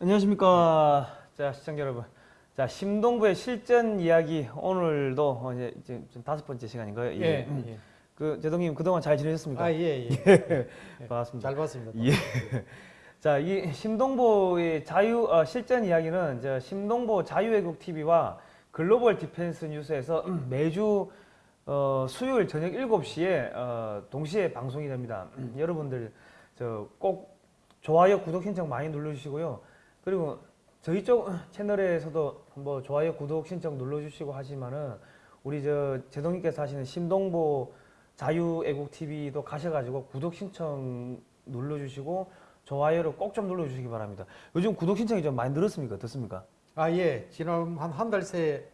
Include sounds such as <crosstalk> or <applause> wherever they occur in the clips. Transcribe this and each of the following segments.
안녕하십니까. 자, 시청자 여러분. 자, 심동보의 실전 이야기 오늘도 어, 이제 지금 좀 다섯 번째 시간인가요? 예, 음. 예. 그 제독님 그동안 잘 지내셨습니까? 아, 예, 예. <laughs> 반갑습니다. 잘 봤습니다. 예. <laughs> 자, 이 심동보의 자유 어, 실전 이야기는 저 심동보 자유애국 TV와 글로벌 디펜스 뉴스에서 음, 매주 어, 수요일 저녁 7시에 어, 동시에 방송이 됩니다. 음, 여러분들 저 꼭 좋아요, 구독 신청 많이 눌러주시고요. 그리고 저희 쪽 채널에서도 뭐 좋아요, 구독 신청 눌러주시고 하시면은 우리 저 제동님께서 하시는 심동보 자유애국 TV도 가셔가지고 구독 신청 눌러주시고 좋아요를 꼭 좀 눌러주시기 바랍니다. 요즘 구독 신청이 좀 많이 늘었습니까? 어떻습니까? 아, 예. 지난 한 한 달 새에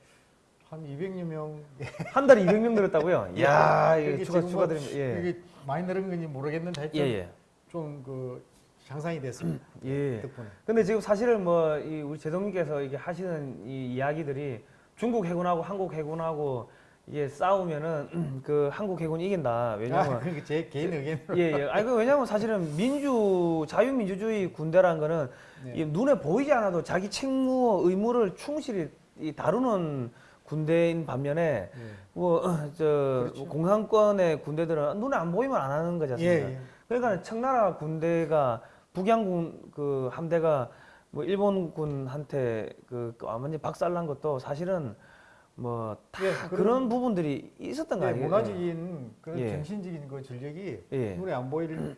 한 200여 명 <laughs> 한 달에 200명 늘었다고요? 이야, <laughs> 예, 이게 추가 지금 축하드립니다. 예, 이게 많이 늘은 건지 모르겠는데 예, 하여튼 예. 좀그 향상이 됐습니다. <clears throat> 예. 덕분에. 근데 지금 사실은 뭐이 우리 제동님께서 이게 하시는 이 이야기들이 중국 해군하고 한국 해군하고 이게 싸우면은 <clears throat> 그 한국 해군이 이긴다. 아, 왜냐면 그게 제 개인 의견으로. 예, 예. 아니 그 왜냐면 사실은 민주 자유민주주의 군대라는 거는 네. 이 눈에 보이지 않아도 자기 책무 의무를 충실히 이 다루는 군대인 반면에 예. 뭐 <clears throat> 저 그렇죠. 공산권의 군대들은 눈에 안 보이면 안 하는 거지 예, 않습니까? 예. 그러니까 청나라 군대가 북양군 그 함대가 뭐 일본군한테 그 완전히 박살난 것도 사실은 뭐다 예, 그런 부분들이 있었던 거 예, 아니에요? 문화적인 그런 예. 정신적인 그 전력이 예. 눈에 안 보이는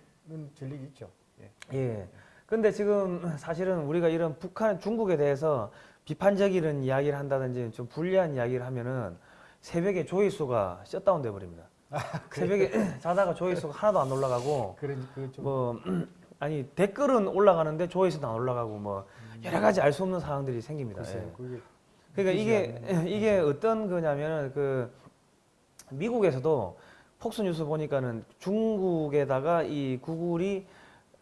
전력이 있죠. 예. 예. 근데 지금 사실은 우리가 이런 북한, 중국에 대해서 비판적인 이야기를 한다든지 좀 불리한 이야기를 하면은 새벽에 조회수가 셧다운 돼 버립니다. 새벽에 <laughs> 자다가 조회수가 하나도 안 올라가고 그런 그좀 뭐 아니 댓글은 올라가는데 조회수도 안 올라가고 뭐 여러 가지 알 수 없는 상황들이 생깁니다. 글쎄요. 예. 그게 그러니까 이게 <laughs> 이게 어떤 거냐면은 그 미국에서도 폭스 뉴스 보니까는 중국에다가 이 구글이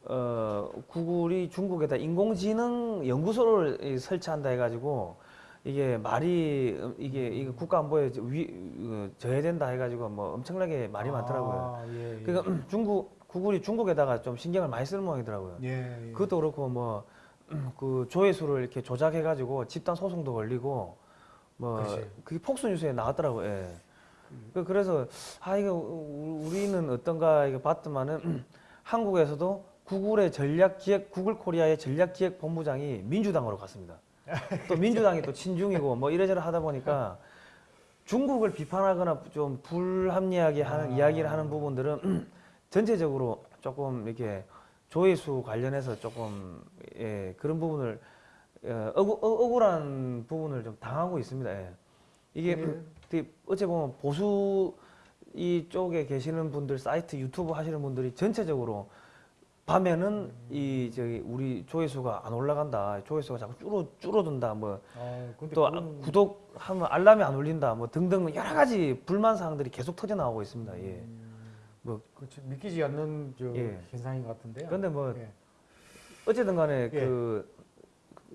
어 구글이 중국에다 인공지능 연구소를 이 설치한다 해가지고 이게 말이 음, 이게 이게 국가 안보에 위 어, 저해된다 해가지고 뭐 엄청나게 말이 많더라고요. 아, 예, 예. 그러니까 <clears throat> 중국 구글이 중국에다가 좀 신경을 많이 쓰는 모양이더라고요. 예, 예. 그것도 그렇고 뭐 그 조회수를 이렇게 조작해 가지고 집단 소송도 걸리고 뭐 그렇지. 그게 폭스 뉴스에 나왔더라고요. 예. 그- 그래서 아 이거 우- 우리는 어떤가 이거 봤더만은 한국에서도 구글의 전략 기획 구글 코리아의 전략 기획 본부장이 민주당으로 갔습니다. <laughs> 또 민주당이 또 친중이고 뭐 이래저래 하다 보니까 중국을 비판하거나 좀 불합리하게 하는 아. 이야기를 하는 부분들은 전체적으로 조금 이렇게 조회수 관련해서 조금 예, 그런 부분을 어, 억울, 어, 억울한 부분을 좀 당하고 있습니다. 예. 이게 예. 되게 어찌 보면 보수 이쪽에 계시는 분들 사이트 유튜브 하시는 분들이 전체적으로 밤에는 이 저기 우리 조회수가 안 올라간다 조회수가 자꾸 줄어 줄어든다 뭐 아, 또 구독하면 알람이 안 울린다 뭐 등등 여러 가지 불만 사항들이 계속 터져 나오고 있습니다. 예. 뭐 그렇죠. 믿기지 않는 저 예. 현상인 것 같은데요. 근데 뭐 예. 어쨌든 간에 예. 그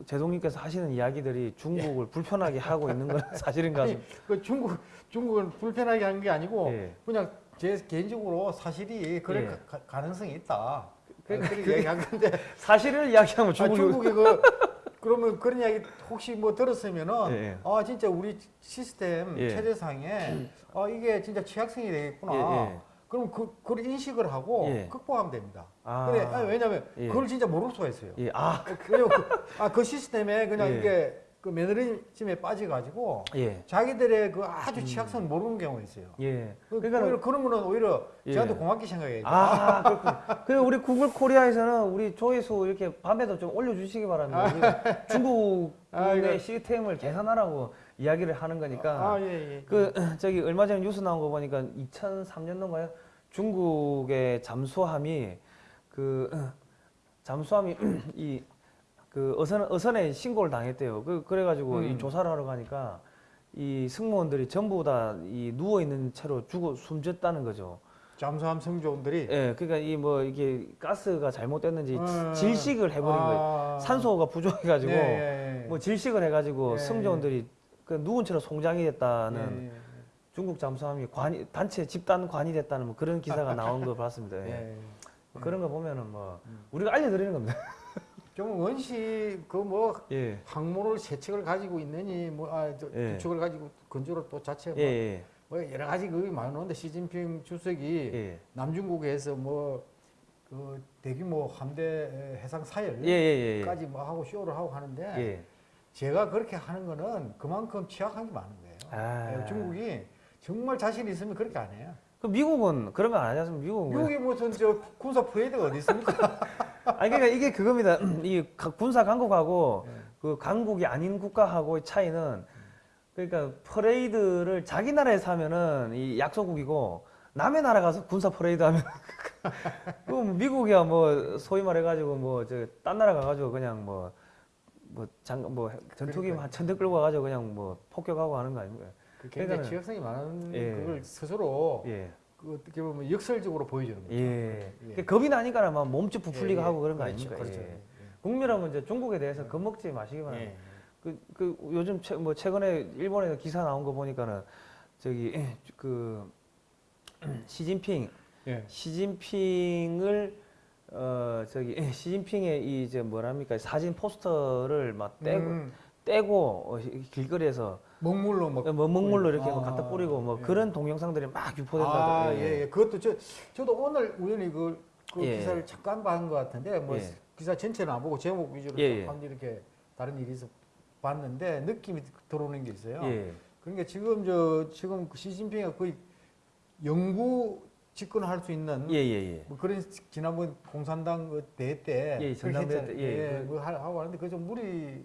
제동님께서 하시는 이야기들이 중국을 불편하게 하고 있는 건 <laughs> 사실인가 아니, 그 중국 중국은 불편하게 한 게 아니고 예. 그냥 제 개인적으로 사실이 그럴 예. 가, 가능성이 있다. 그- 그, 그렇게 그- 얘기한 건데 <laughs> 사실을 이야기하면 아, 중국이 중국이 그 <laughs> 그러면 그런 이야기 혹시 뭐 들었으면은 예, 예. 아 진짜 우리 시스템 예. 체제상에 아 이게 진짜 취약성이 되겠구나. 그럼 그 그걸 인식을 하고 예. 극복하면 됩니다. 아. 그래 아니, 왜냐면 예. 그걸 진짜 모를 수가 있어요. 예, 아, 왜냐면 그, 아, 그 시스템에 그냥 예. 이게 그 매너리즘에 빠져가지고 예, 자기들의 그 아주 취약성 을 모르는 경우가 있어요. 예. 그, 그러니까 오히려 그런 거는 오히려 예. 저한테 고맙게 생각해야죠. 아, 그렇군. 그 우리 구글 코리아에서는 우리 조회수 이렇게 밤에도 좀 올려주시기 바랍니다. 우리 중국의 아, 시스템을 개선하라고 이야기를 하는 거니까. 아, 예, 예. 그 <clears throat> 저기 얼마 전에 뉴스 나온 거 보니까 2003년도인가요? 중국의 잠수함이 그 <clears throat> 잠수함이 <clears throat> 이 그 어선 어선에 신고를 당했대요. 그 그래가지고 이 음. 조사를 하러 가니까 이 승무원들이 전부 다 이 누워 있는 채로 죽어 숨졌다는 거죠. 잠수함 승조원들이 예, 그러니까 이 뭐 이게 가스가 잘못됐는지 음. 질식을 해버린 거예요. 아. 산소가 부족해가지고 예, 예, 예. 뭐 질식을 해가지고 예, 승조원들이 그 채로 송장이 됐다는 예, 예, 중국 잠수함이 관이 단체 집단 관이 됐다는 뭐 그런 기사가 나온 걸 봤습니다. <laughs> 예, 예. 예. 뭐 그런 거 보면은 뭐 음. 우리가 알려드리는 겁니다. <laughs> 좀 원시 그뭐 예. 항모를 세 척을 가지고 있느니 뭐아두 예. 척을 가지고 건조를 또 자체 뭐, 예. 뭐 여러 가지 그게 많은데 시진핑 주석이 예. 남중국에서 뭐 그 대규모 함대 해상 사열까지 예. 예. 예. 뭐 하고 쇼를 하고 하는데 예. 제가 그렇게 하는 거는 그만큼 취약한 게 많은 거예요. 아. 예, 중국이 정말 자신 있으면 그렇게 안 해요. 그 미국은 거안 하지 않습니까? 미국은 왜? 미국이 무슨 저 군사 퍼레이드가 어디 있습니까? <laughs> 아니 그러니까 이게 그겁니다. <clears throat> 이 가- 군사 강국하고 예. 그 강국이 아닌 국가하고의 차이는 그러니까 퍼레이드를 자기 나라에서 하면은 이 약소국이고 남의 나라 가서 군사 퍼레이드 하면 <laughs> 그 미국이야 뭐 소위 말해 가지고 뭐 저 딴 나라 가 가지고 그냥 뭐 뭐 장 뭐 전투기 그러니까요. 한 천대 끌고 가 가지고 그냥 뭐 폭격하고 하는 거 아닙니까? 그 굉장히 취약성이 많은 예. 그걸 스스로 예. 그 어떻게 보면 역설적으로 보여주는 거죠. 예. 예. 그 겁이 나니까 막 몸집 부풀리고 예, 예. 하고 그런 거 그렇죠, 아닙니까? 그렇죠. 예. 국민하면 이제 중국에 대해서 겁먹지 마시기 예. 예. 그, 그 요즘 최, 뭐 최근에 일본에서 기사 나온 거 보니까는 저기 그 <clears throat> 시진핑 예. 시진핑을 어 저기 <laughs> 시진핑의 이 이제 뭐랍니까 사진 포스터를 막 떼고 음, 떼고 어, 길거리에서 먹물로 뭐뭐 먹물로 이렇게 아, 뭐 갖다 뿌리고 뭐 예. 그런 동영상들이 막 유포된다. 아, 예, 예. 그것도 저 저도 오늘 우연히 그, 그 예. 기사를 잠깐 봐한 것 같은데 뭐 예. 기사 전체는 안 보고 제목 위주로 예, 예. 한 이렇게 다른 일이 있어 봤는데 느낌이 들어오는 게 있어요. 예. 그러니까 지금 저 지금 그 시진핑이 거의 영구 집권할 수 있는 예, 예, 예. 뭐 그런 지난번 공산당 그 대회 때 예, 전당대회. 때, 예. 예, 하- 하고 하는데 그좀 무리를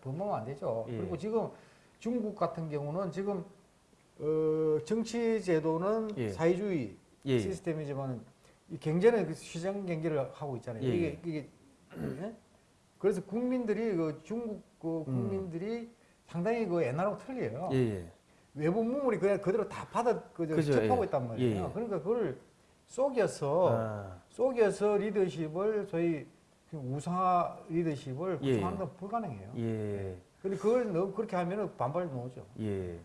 범하면 안 되죠. 예. 그리고 지금 중국 같은 경우는 지금 어, 정치 제도는 예. 사회주의 예, 예. 시스템이지만 이 경제는 그 시장 경제를 하고 있잖아요. 예, 이게 예. 이게 예? 그래서 국민들이 그 중국 그 음. 국민들이 상당히 그 옛날하고 틀려요. 외부 문물이 그냥 그대로 다 받아 그저 그죠, 접하고 예. 있단 말이에요. 예, 예. 그러니까 그걸 속여서 아, 속여서 리더십을 소위 그 우상화 리더십을 예. 구성하는 건 불가능해요. 예. 근데 그걸 너무 그렇게 하면은 반발이 나오죠. 예.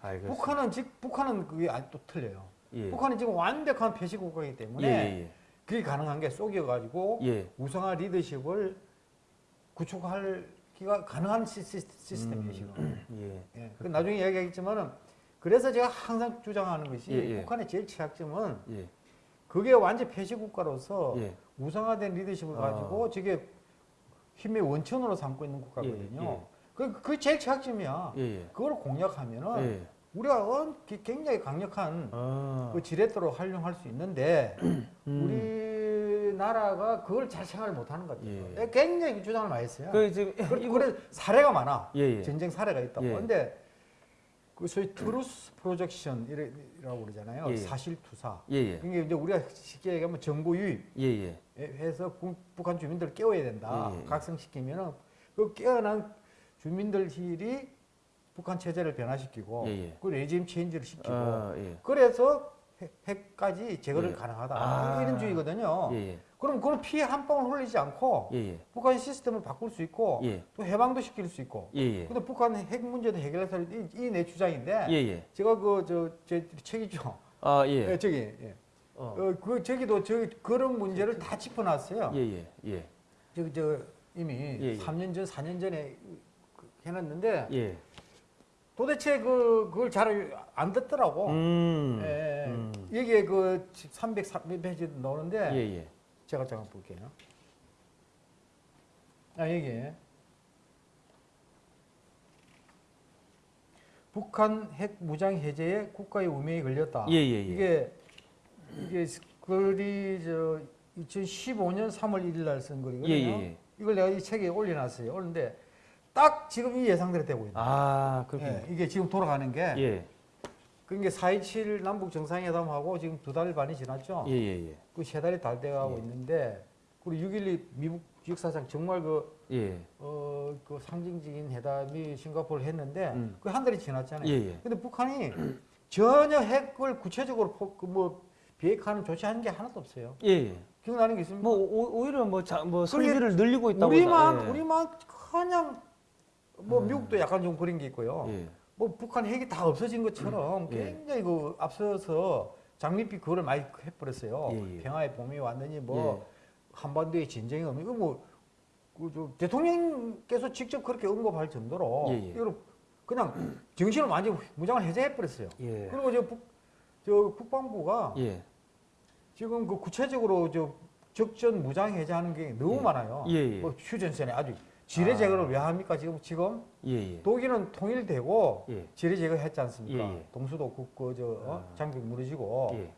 알겠습니다. 북한은 즉 북한은 그게 아직 또 틀려요. 예. 북한은 지금 완벽한 배시 국가이기 예, 때문에 예, 그게 가능한 게 속여가지고 예. 예. 우상화 리더십을 구축할 기가 가능한 시, 시스템이에요 지금. <clears throat> 예. 예. 그 나중에 이야기하겠지만은 그래서 제가 항상 주장하는 것이 예, 예. 북한의 제일 취약점은 예. 그게 완전 폐시 국가로서 예. 우상화된 리더십을 아. 가지고 저게 힘의 원천으로 삼고 있는 국가거든요. 그 그게 제일 취약점이야. 그걸 공략하면은 예. 우리가 굉장히 강력한 아. 그 지렛대로 활용할 수 있는데 <clears throat> 음. 우리 나라가 그걸 잘 생각을 못하는 것 같아요. 예. 굉장히 주장을 많이 했어요. 그 지금 그, 이거 그래 사례가 많아. 예, 예. 전쟁 사례가 있다고. 예. 근데 그 소위 truth projection 이라고 그러잖아요. 예. 사실 투사. 예, 예. 그게 이제 우리가 쉽게 얘기하면 정보 유입 예, 예. 해서 부- 북한 주민들을 깨워야 된다. 예, 예. 각성시키면은 그 깨어난 주민들이 북한 체제를 변화시키고 예, 예. 그 레짐 체인지를 시키고 아, 예. 그래서 핵- 핵까지 제거를 예. 가능하다. 아. 이런 주의거든요. 예, 예. 그럼 그런 피해 한 방울 흘리지 않고 예, 예. 북한 시스템을 바꿀 수 있고 예. 또 해방도 시킬 수 있고. 예, 예. 근데 북한 핵 문제도 해결해서 이내 주장인데 예, 예. 제가 그 저 제 책이죠. 아, 예. 예. 저기 예. 어. 어, 그 저기도 저기 그런 문제를 다 짚어놨어요. 예, 예. 예. 저기 저 이미 예, 예. 3년 전, 4년 전에 그 해놨는데 예. 도대체 그 그걸 잘 안 듣더라고. 음. 예, 예. 음. 여기에 그 300페이지 나오는데 예, 예. 제가 잠깐 볼게요. 아 여기 북한 핵 무장 해제에 국가의 운명이 걸렸다. 예, 예, 예. 이게 이게 글이 저 2015년 3월 1일 날 쓴 글이거든요. 예, 예, 예. 이걸 내가 이 책에 올려놨어요. 올렸는데 딱 지금 이 예상대로 되고 있는. 아, 그렇군요. 예, 이게 지금 돌아가는 게 예. 그게 4.27 남북 정상회담하고 지금 두 달 반이 지났죠. 예, 예, 예. 그세 달이 다 돼가고 예. 있는데 그리고 6.12 미국 역사상 정말 그, 예. 어, 그 상징적인 회담이 싱가포르를 했는데 음. 그한 달이 지났잖아요. 예, 예. 근데 북한이 전혀 핵을 구체적으로 포, 그 뭐 비핵화하는 조치하는 게 하나도 없어요. 예, 예. 기억나는 게 있습니까? 뭐 오, 오히려 뭐, 자, 뭐 설비를 늘리고 있다고 우리만 예. 우리만 그냥 뭐 음. 미국도 약간 좀 그런 게 있고요. 예. 뭐 북한 핵이 다 없어진 것처럼 예. 굉장히 그 앞서서 장밋빛 그거를 많이 해버렸어요. 예, 예. 평화의 봄이 왔느니 뭐 한반도에 진정이 없니 이거 뭐 그저 대통령께서 직접 그렇게 언급할 정도로 예, 예. 이걸 그냥 정신을 완전 히 무장을 해제해 버렸어요. 예. 그리고 저, 북, 저 국방부가 예. 지금 그 구체적으로 저 적전 무장 해제하는 게 너무 예. 많아요. 예, 예. 뭐 휴전선에 아주 지뢰 아. 제거를 왜 합니까? 지금 지금 예. 예. 독일은 통일되고 예. 지뢰 제거했지 않습니까? 예, 예. 동수도 그저 어? 아. 장벽 무너지고. 예.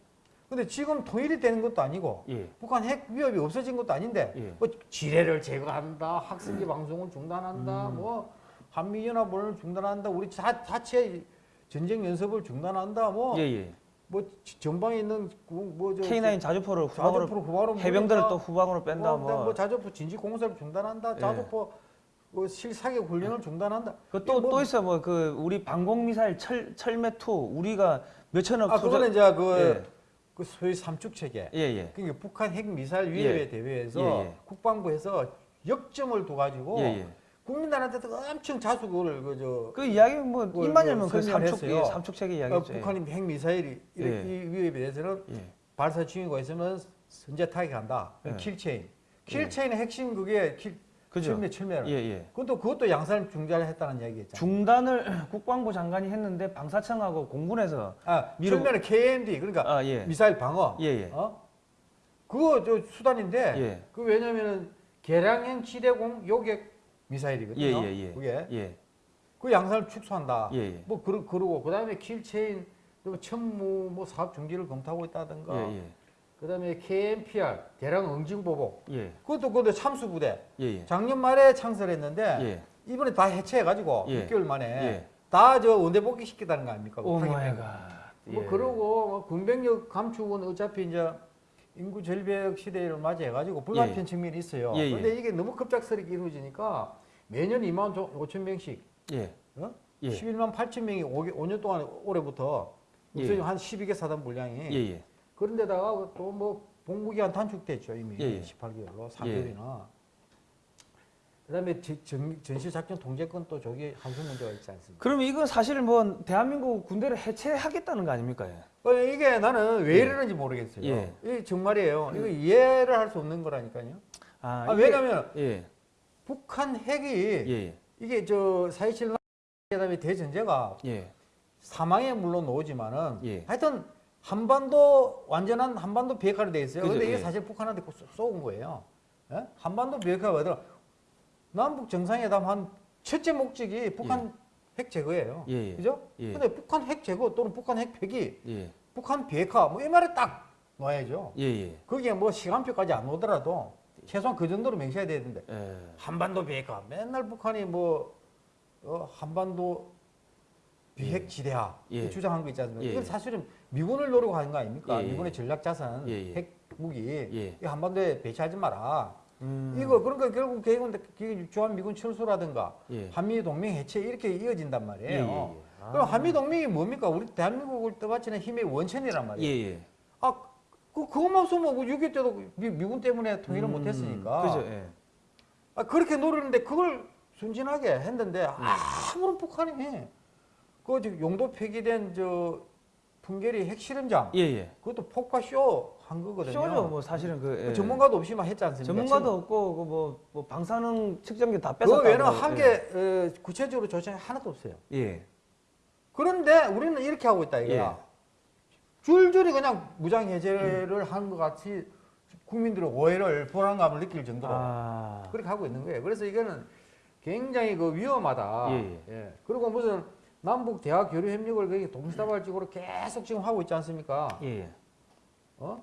근데 지금 통일이 되는 것도 아니고 예. 북한 핵 위협이 없어진 것도 아닌데 예. 뭐 지뢰를 제거한다, 학생기 방송을 중단한다, 음. 뭐 한미연합을 중단한다, 우리 자, 자체 전쟁 연습을 중단한다, 뭐 예. 예. 뭐 전방에 있는 그 뭐저 K9 자주포를 후방으로 자주포 후방으로 해병대를. 또 후방으로 뺀다 뭐, 뭐 뭐. 자주포 진지 공사를 중단한다, 예. 자주포 뭐 실사격 훈련을 중단한다. 그또또 뭐- 있어 뭐 그 우리 방공 미사일 철 철매 2 우리가 몇천억 아 그거는 이제 그, 예. 그 소위 삼축 체계. 예, 예. 그러니까 북한 핵 미사일 위협에 예. 대비해서 예, 예. 국방부에서 역점을 둬가지고 예, 예. 국민들한테 도 엄청 자숙을 그저 그 이야기 뭐 그걸 입만 뭐 열면 그 삼축. 예, 삼축 체계 어, 이야기죠. 북한이 핵 미사일이 이- 위협에 대해서는 예. 발사 징후가 있으면 선제 타격한다. 예. kill chain. kill chain의 핵심 그게 kill 그죠. 철매 철매를. 예, 예. 그것도 그것도 양산 중단을 했다는 얘기였잖아요. 중단을 국방부 장관이 했는데 방사청하고 공군에서 아, 미루고- 철매는 KAMD 그러니까 아, 예. 미사일 방어. 예, 예. 어? 그거 저 수단인데 예. 그 왜냐면은 개량형 지대공 요격 미사일이거든요. 예, 예, 예. 그게 예. 그 양산을 축소한다. 예, 예. 뭐 그러, 그러고 그다음에 kill chain 또 천무 뭐 사업 중지를 검토하고 있다든가. 예, 예. 그 다음에 KMPR 대량 응징 보복. 예. 그것도 그것도 참수 부대. 예, 예. 작년 말에 창설했는데 예. 이번에 다 해체해 가지고 예. 6개월 만에 예. 다저 원대 복귀 시켰다는 거 아닙니까? 오 타겟 마이. 갓. 뭐 예. 그러고 뭐 군병력 감축은 어차피 이제 인구 절벽 시대를 맞이해 가지고 불가피한 예. 측면이 있어요. 예, 예. 그런데 이게 너무 급작스럽게 이루어지니까 매년 2만 5천 명씩 예. 어? 예. 11만 8천 명이 5 년 동안 올해부터 예. 무슨 한 12개 사단 분량이 예, 예. 그런데다가 또 뭐 복무기한 단축됐죠 이미 예, 예. 18개월로 3개월이나 그 다음에 제- 전, 전시작전 통제권 또 저기 한수 문제가 있지 않습니까? 그러면 이건 사실 뭐 대한민국 군대를 해체하겠다는 거 아닙니까? 예. 어, 이게 나는 왜 이러는지 모르겠어요. 예. 이게 정말이에요. 이거 이해를 할 수 없는 거라니까요. 아, 아, 왜냐면 예. 북한 핵이 예. 예. 이게 저4.27 그다음에 대전제가 예. 사망에 물론 오지만은 예. 하여튼 한반도 완전한 한반도 비핵화로 돼 있어요. 그죠, 근데 이게 예. 사실 북한한테 쏘- 쏘은 거예요. 예? 한반도 비핵화가 뭐더라? 남북 정상회담 한 첫째 목적이 북한 핵 제거예요. 예, 예. 그죠? 예. 근데 북한 핵 제거 또는 북한 핵 폐기, 예. 북한 비핵화 뭐 이 말에 딱 놔야죠. 예. 예. 거기에 뭐 시간표까지 안 오더라도 최소한 그 정도로 맹세해야 되는데 예. 한반도 비핵화 맨날 북한이 뭐 어, 한반도 비핵 지대화 예. 이렇게 주장한 거 있지 않습니까? 예, 이건 예. 사실은 미군을 노리고 하는 거 아닙니까? 예, 예. 미군의 전략 자산, 예, 예. 핵 무기 예. 이 한반도에 배치하지 마라. 음. 이거 그러니까 결국 계획은 주한 미군 철수라든가 예. 한미 동맹 해체 이렇게 이어진단 예. 말이에요. 예. 예. 아. 그럼 한미 동맹이 뭡니까? 우리 대한민국을 떠받치는 힘의 원천이란 예. 말이에요. 예. 아, 그 그것만 없으면 6.25 때도 미, 미군 때문에 통일을 음, 못했으니까. 그죠. 예. 아, 그렇게 노리는데 그걸 순진하게 했는데 아무런 북한이 그 지금 용도 폐기된 저 풍계리 핵실험장 예. 예. 그것도 폭파 쇼 한 거거든요. 쇼죠. 뭐 사실은 그, 그 예. 전문가도 없이 만 했지 않습니까? 전문가도 없고 그 뭐 뭐 방사능 측정기 다그 뺏었다. 외에는 한게 어, 구체적으로 조정이 하나도 없어요. 예. 그런데 우리는 이렇게 하고 있다 이거야. 줄줄이 그냥 무장 해제를 한 것 같이 국민들의 오해를 불안감을 느낄 정도로 아. 그렇게 하고 있는 거예요. 그래서 이거는 굉장히 그 위험하다. 예, 예. 그리고 무슨 남북 대화 교류 협력을 거기 동시다발적으로 계속 지금 하고 있지 않습니까? 예. 예. 어?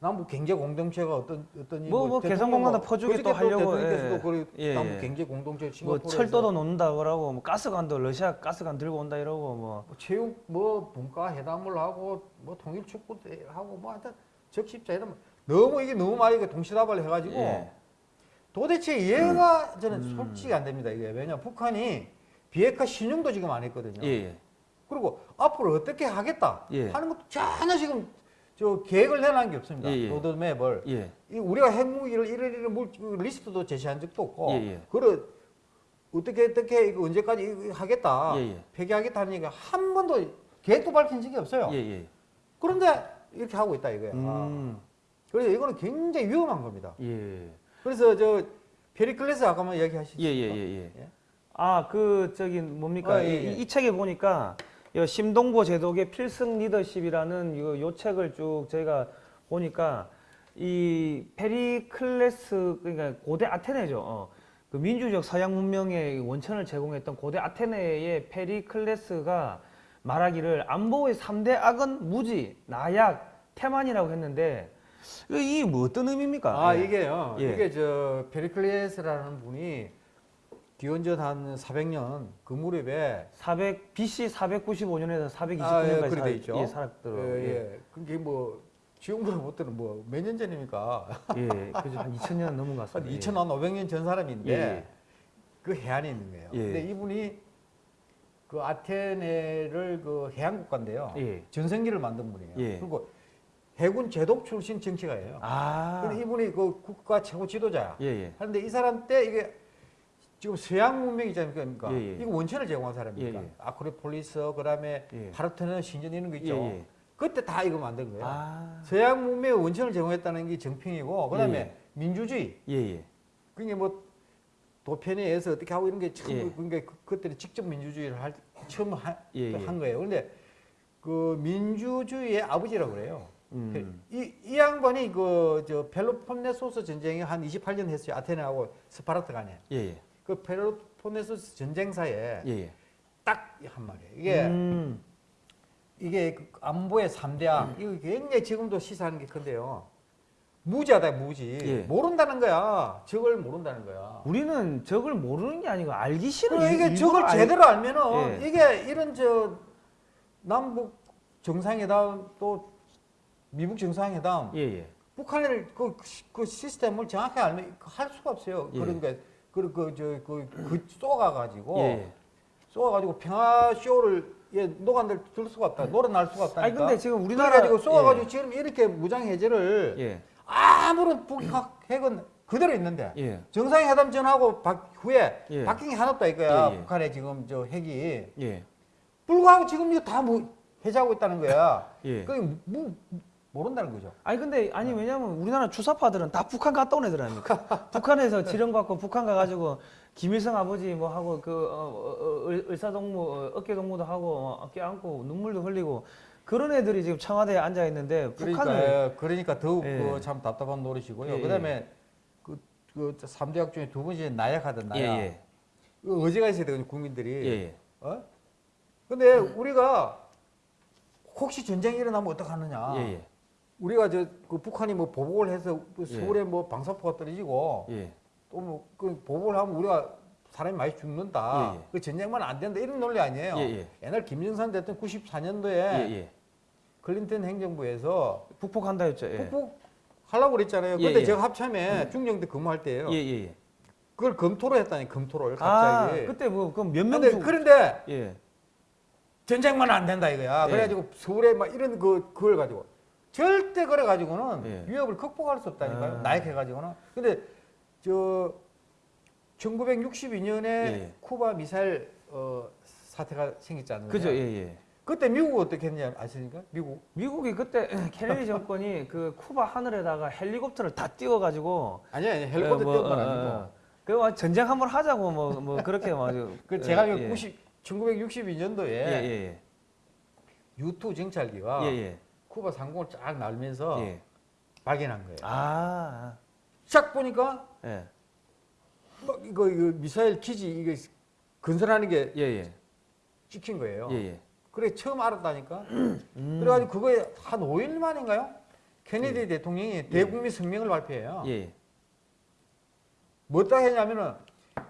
남북 경제 공동체가 어떤 어떤 이 뭐, 뭐 대통령 개성공단도 뭐 퍼주게 또 하려고, 예. 그 예, 남북 예. 경제 공동체 뭐 철도도 놓는다 그러고 뭐 가스관도 러시아 가스관 들고 온다 이러고 뭐뭐 체육 뭐 분과 회담을 하고 뭐 통일 축구 하고 뭐 하여튼 적십자 회담 너무 이게 너무 많이 그 동시다발 해가지고 예. 도대체 이해가 저는 음. 솔직히 안 됩니다 이게 왜냐 북한이 비핵화 신용도 지금 안 했거든요. 예. 예. 그리고 앞으로 어떻게 하겠다 예. 하는 것도 전혀 지금 저 계획을 내놓은 게 없습니다. 예, 예. 로드맵을 예. 이 우리가 핵무기를 이런 이런 물 리스트도 제시한 적도 없고 예, 예. 그걸 어떻게 어떻게 이거 언제까지 하겠다 예, 예. 폐기하겠다 하는 얘기가 한 번도 계획도 밝힌 적이 없어요. 예. 예. 그런데 이렇게 하고 있다 이거야. 음. 그래서 이거는 굉장히 위험한 겁니다. 예. 그래서 저 페리클레스 아까만 예, 예, 예. 예. 아, 그 저기 뭡니까? 아, 예, 이, 예. 이 책에 보니까 이 심동보 제독의 필승 리더십이라는 요, 요 책을 쭉 저희가 보니까 이 페리클레스 그러니까 고대 아테네죠. 어. 그 민주적 서양 문명의 원천을 제공했던 고대 아테네의 페리클레스가 말하기를 안보의 삼대 악은 무지, 나약, 태만이라고 했는데 이 뭐 어떤 의미입니까? 아 예. 이게요. 예. 이게 저 페리클레스라는 분이 기원전 한 400년 그 무렵에 400 BC 495년에서 429년까지 아, 예, 그래 살, 돼 있죠. 예, 살았더라고요. 예, 예. 그게 뭐 지금보다 못되는 뭐 몇 년 전입니까? 예, 예. 그죠. 한 2000년 넘은 것한 같습니다. 2,500년 전 사람인데 예, 예. 그 해안에 있는 거예요. 예. 근데 이분이 그 아테네를 그 해안 국가인데요. 예. 전성기를 만든 분이에요. 예. 그리고 해군 제독 출신 정치가예요. 아. 근데 이분이 그 국가 최고 지도자야. 예, 예. 그런데 이 사람 때 이게 지금 서양 문명이지 않습니까? 예, 예. 이거 원천을 제공한 사람입니까? 예, 예. 아크로폴리스, 그다음에 예. 파르테논 신전 이런 거 있죠. 예, 예. 그때 다 이거 만든 거예요. 아. 서양 문명의 원천을 제공했다는 게 정평이고, 그다음에. 민주주의. 예, 예. 그게 뭐 도편에 의해서 어떻게 하고 이런 게 처음 예. 그러니까 그- 그때는 직접 민주주의를 할 처음 하-. 한 거예요. 그런데 그 민주주의의 아버지라고 그래요. 음. 이, 이 양반이 그 저 펠로폰네소스 전쟁에 한 28년 했어요. 아테네하고 스파르타 간에. 예, 예. 그 펠로폰네소스 전쟁사에 예, 예. 딱한 말이에요. 이게 음. 이게 그 안보의 삼대악 이거 굉장히 지금도 시사하는 게 큰데요. 무지하다 무지. 예. 모른다는 거야. 적을 모른다는 거야. 우리는 적을 모르는 게 아니고 알기 싫은 그리고 이게 일- 적을 알- 제대로 알면은 예. 이게 이런 저 남북 정상회담 또 미국 정상회담 예, 예. 북한을 그, 그 시스템을 정확히 알면 할 수가 없어요. 예. 그러니까 그그 저그 그 쏘가 가지고 예, 예. 쏘아 가지고 평화 쇼를 예, 노간들 들 수가 없다. 노래날 수가 없다니까. 아니 근데 지금 우리나라 그래가지고 쏘아 가지고 예. 지금 이렇게 무장 해제를 예. 아무런 북핵 핵은 그대로 있는데 예. 정상회담 전하고 박, 후에 예. 바뀐 게 하나 없다 이거야. 예, 예. 북한의 지금 저 핵이 예. 불구하고 지금 이거 다 뭐, 해제하고 있다는 거야. 예. 그게 뭐, 모른다는 거죠. 아니 근데 아니 왜냐면 우리나라 주사파들은 다 북한 갔다 온 애들 아닙니까? <laughs> 북한에서 지령 받고 북한 가가지고 김일성 아버지 뭐 하고 그 어, 어, 어, 의사동무 어, 어깨 동무도 하고 어, 어깨 안고 눈물도 흘리고 그런 애들이 지금 청와대에 앉아 있는데 북한을 그러니까, 그러니까 더욱 예. 그 참 답답한 노릇이고요. 예, 예. 그다음에 그, 그 3대 학 중에 두 번째 나약하던 나약. 예예 그 의지가 있어야 되거든요, 국민들이. 예예 어? 근데 우리가 혹시 전쟁이 일어나면 어떡하느냐. 예예 우리가 저 그 북한이 뭐 보복을 해서 그 예. 서울에 뭐 방사포가 떨어지고 예. 또뭐 그 보복을 하면 우리가 사람이 많이 죽는다. 예, 예. 그 전쟁만 안 된다 이런 논리 아니에요. 예, 예. 옛날 김정선 대통령 94년도에 예예 클린턴 행정부에서 북폭한다 했죠 예. 북북 하려고 그랬잖아요. 예, 그때 예. 제가 합참에 중령대 근무할 때예요. 예예 그걸 검토를 했다니 검토를 아 갑자기. 그때 뭐 그럼 몇명 근데 그런데 예 전쟁만 안 된다 이거야. 예. 그래가지고 서울에 막 이런 그 그걸 가지고 절대 그래 가지고는 예. 위협을 극복할 수 없다니까요. 아. 나약해 가지고는. 근데 저 1962년에 예. 쿠바 미사일 어, 사태가 생겼지 않나요? 그죠 예예 그때 미국 어떻게 했냐 아십니까? 미국 미국이 그때 <laughs> 케네디 정권이 그 쿠바 하늘에다가 헬리콥터를 다 띄워 가지고 아니야 아니, 헬리콥터 뭐, 띄운 건 어, 아니고. 어. 그뭐 전쟁 한번 하자고 뭐뭐 그렇게 막 <laughs> 그 제가 예, 알기로 예. 90 1962년도에 예예예 U2 정찰기가 쿠바 상공을 쫙 날면서 예. 발견한 거예요. 아 쫙 보니까 예. 막 이거, 이거 미사일 기지 이게 건설하는 게 예예 찍힌 거예요. 예예 그래 처음 알았다니까. <clears throat> 음. 그래가지고 그거에 한 5일 만인가요? 케네디 대통령이 대국민 성명을 발표해요. 예. 뭐다 했냐면은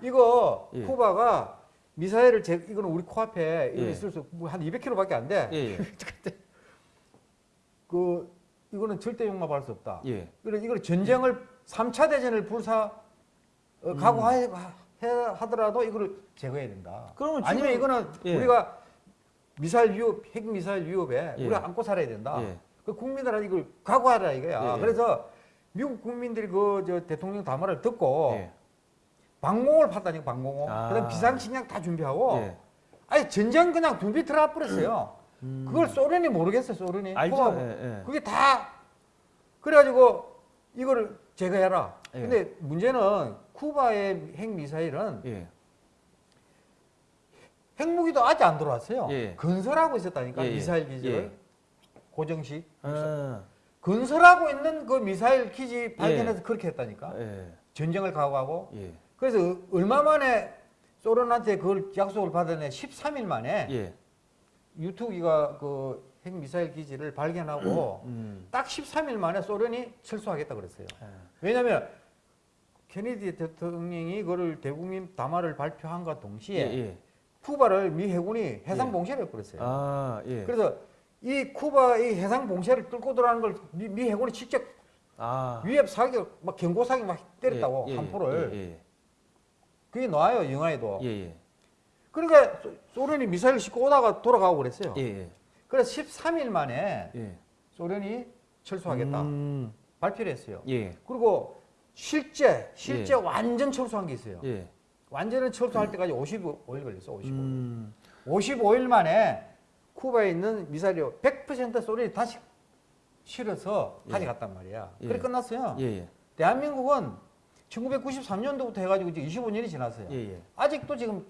이거 예. 쿠바가 미사일을 제 이거는 우리 코앞에 예. 있을 수한 200km밖에 안 돼. <laughs> 그 이거는 절대 용납할 수 없다. 예. 그래 이걸 전쟁을 3차 대전을 불사 어, 각오해 해- 하더라도 이거를 제거해야 된다. 그러면 아니면 이거는 예. 우리가 미사일 위협, 핵 미사일 위협에 예. 우리가 안고 살아야 된다. 예. 그 국민들은 이걸 각오하라 이거야. 예, 예. 그래서 미국 국민들이 그 저 대통령 담화를 듣고 예. 방공을 팠다니까 방공호. 아. 그다음 비상식량 다 준비하고 예. 아니 전쟁 그냥 준비 들어가 버렸어요. 음. 그걸 소련이 모르겠어요, 소련이. 알죠. 예, 예. 그게 다 그래가지고 이거를 제거해라. 예. 근데 문제는 쿠바의 핵 미사일은 예. 핵무기도 아직 안 들어왔어요. 예. 건설하고 있었다니까 예, 예. 미사일 기지를 예. 고정식 아, 건설하고 있는 그 미사일 기지 발견해서 그렇게 했다니까 예. 전쟁을 각오하고 예. 그래서 얼마 만에 소련한테 그걸 약속을 받았네 13일 만에 예. 유투기가 그 핵 미사일 기지를 발견하고 음. 딱 13일 만에 소련이 철수하겠다 그랬어요. 예. 왜냐하면 케네디 대통령이 그를 대국민 담화를 발표한과 예. 동시에 예. 쿠바를 미 해군이 해상 예. 봉쇄를 해버렸어요. 아, 예. 그래서 이 쿠바의 해상 봉쇄를 뚫고 들어가는 걸 미, 미 해군이 직접 아. 위협 사격, 막 경고 사격 막 때렸다고 예, 예, 한포를 예. 그게 나와요 영화에도. 그러니까 소- 소련이 미사일 싣고 오다가 돌아가고 그랬어요. 예. 예. 그래서 13일 만에 예. 소련이 철수하겠다 음. 발표를 했어요. 예. 그리고 실제 실제 예. 완전 철수한 게 있어요. 예. 완전히 철수할 때까지 55일 걸렸어. 55일. 음. 55일 만에 쿠바에 있는 미사일이 100% 소련이 다시 실어서 예. 가져갔단 말이야. 예. 그래 끝났어요. 예. 예. 대한민국은 대한민국은 1993년도부터 해가지고 지금 25년이 지났어요. 예. 예. 아직도 지금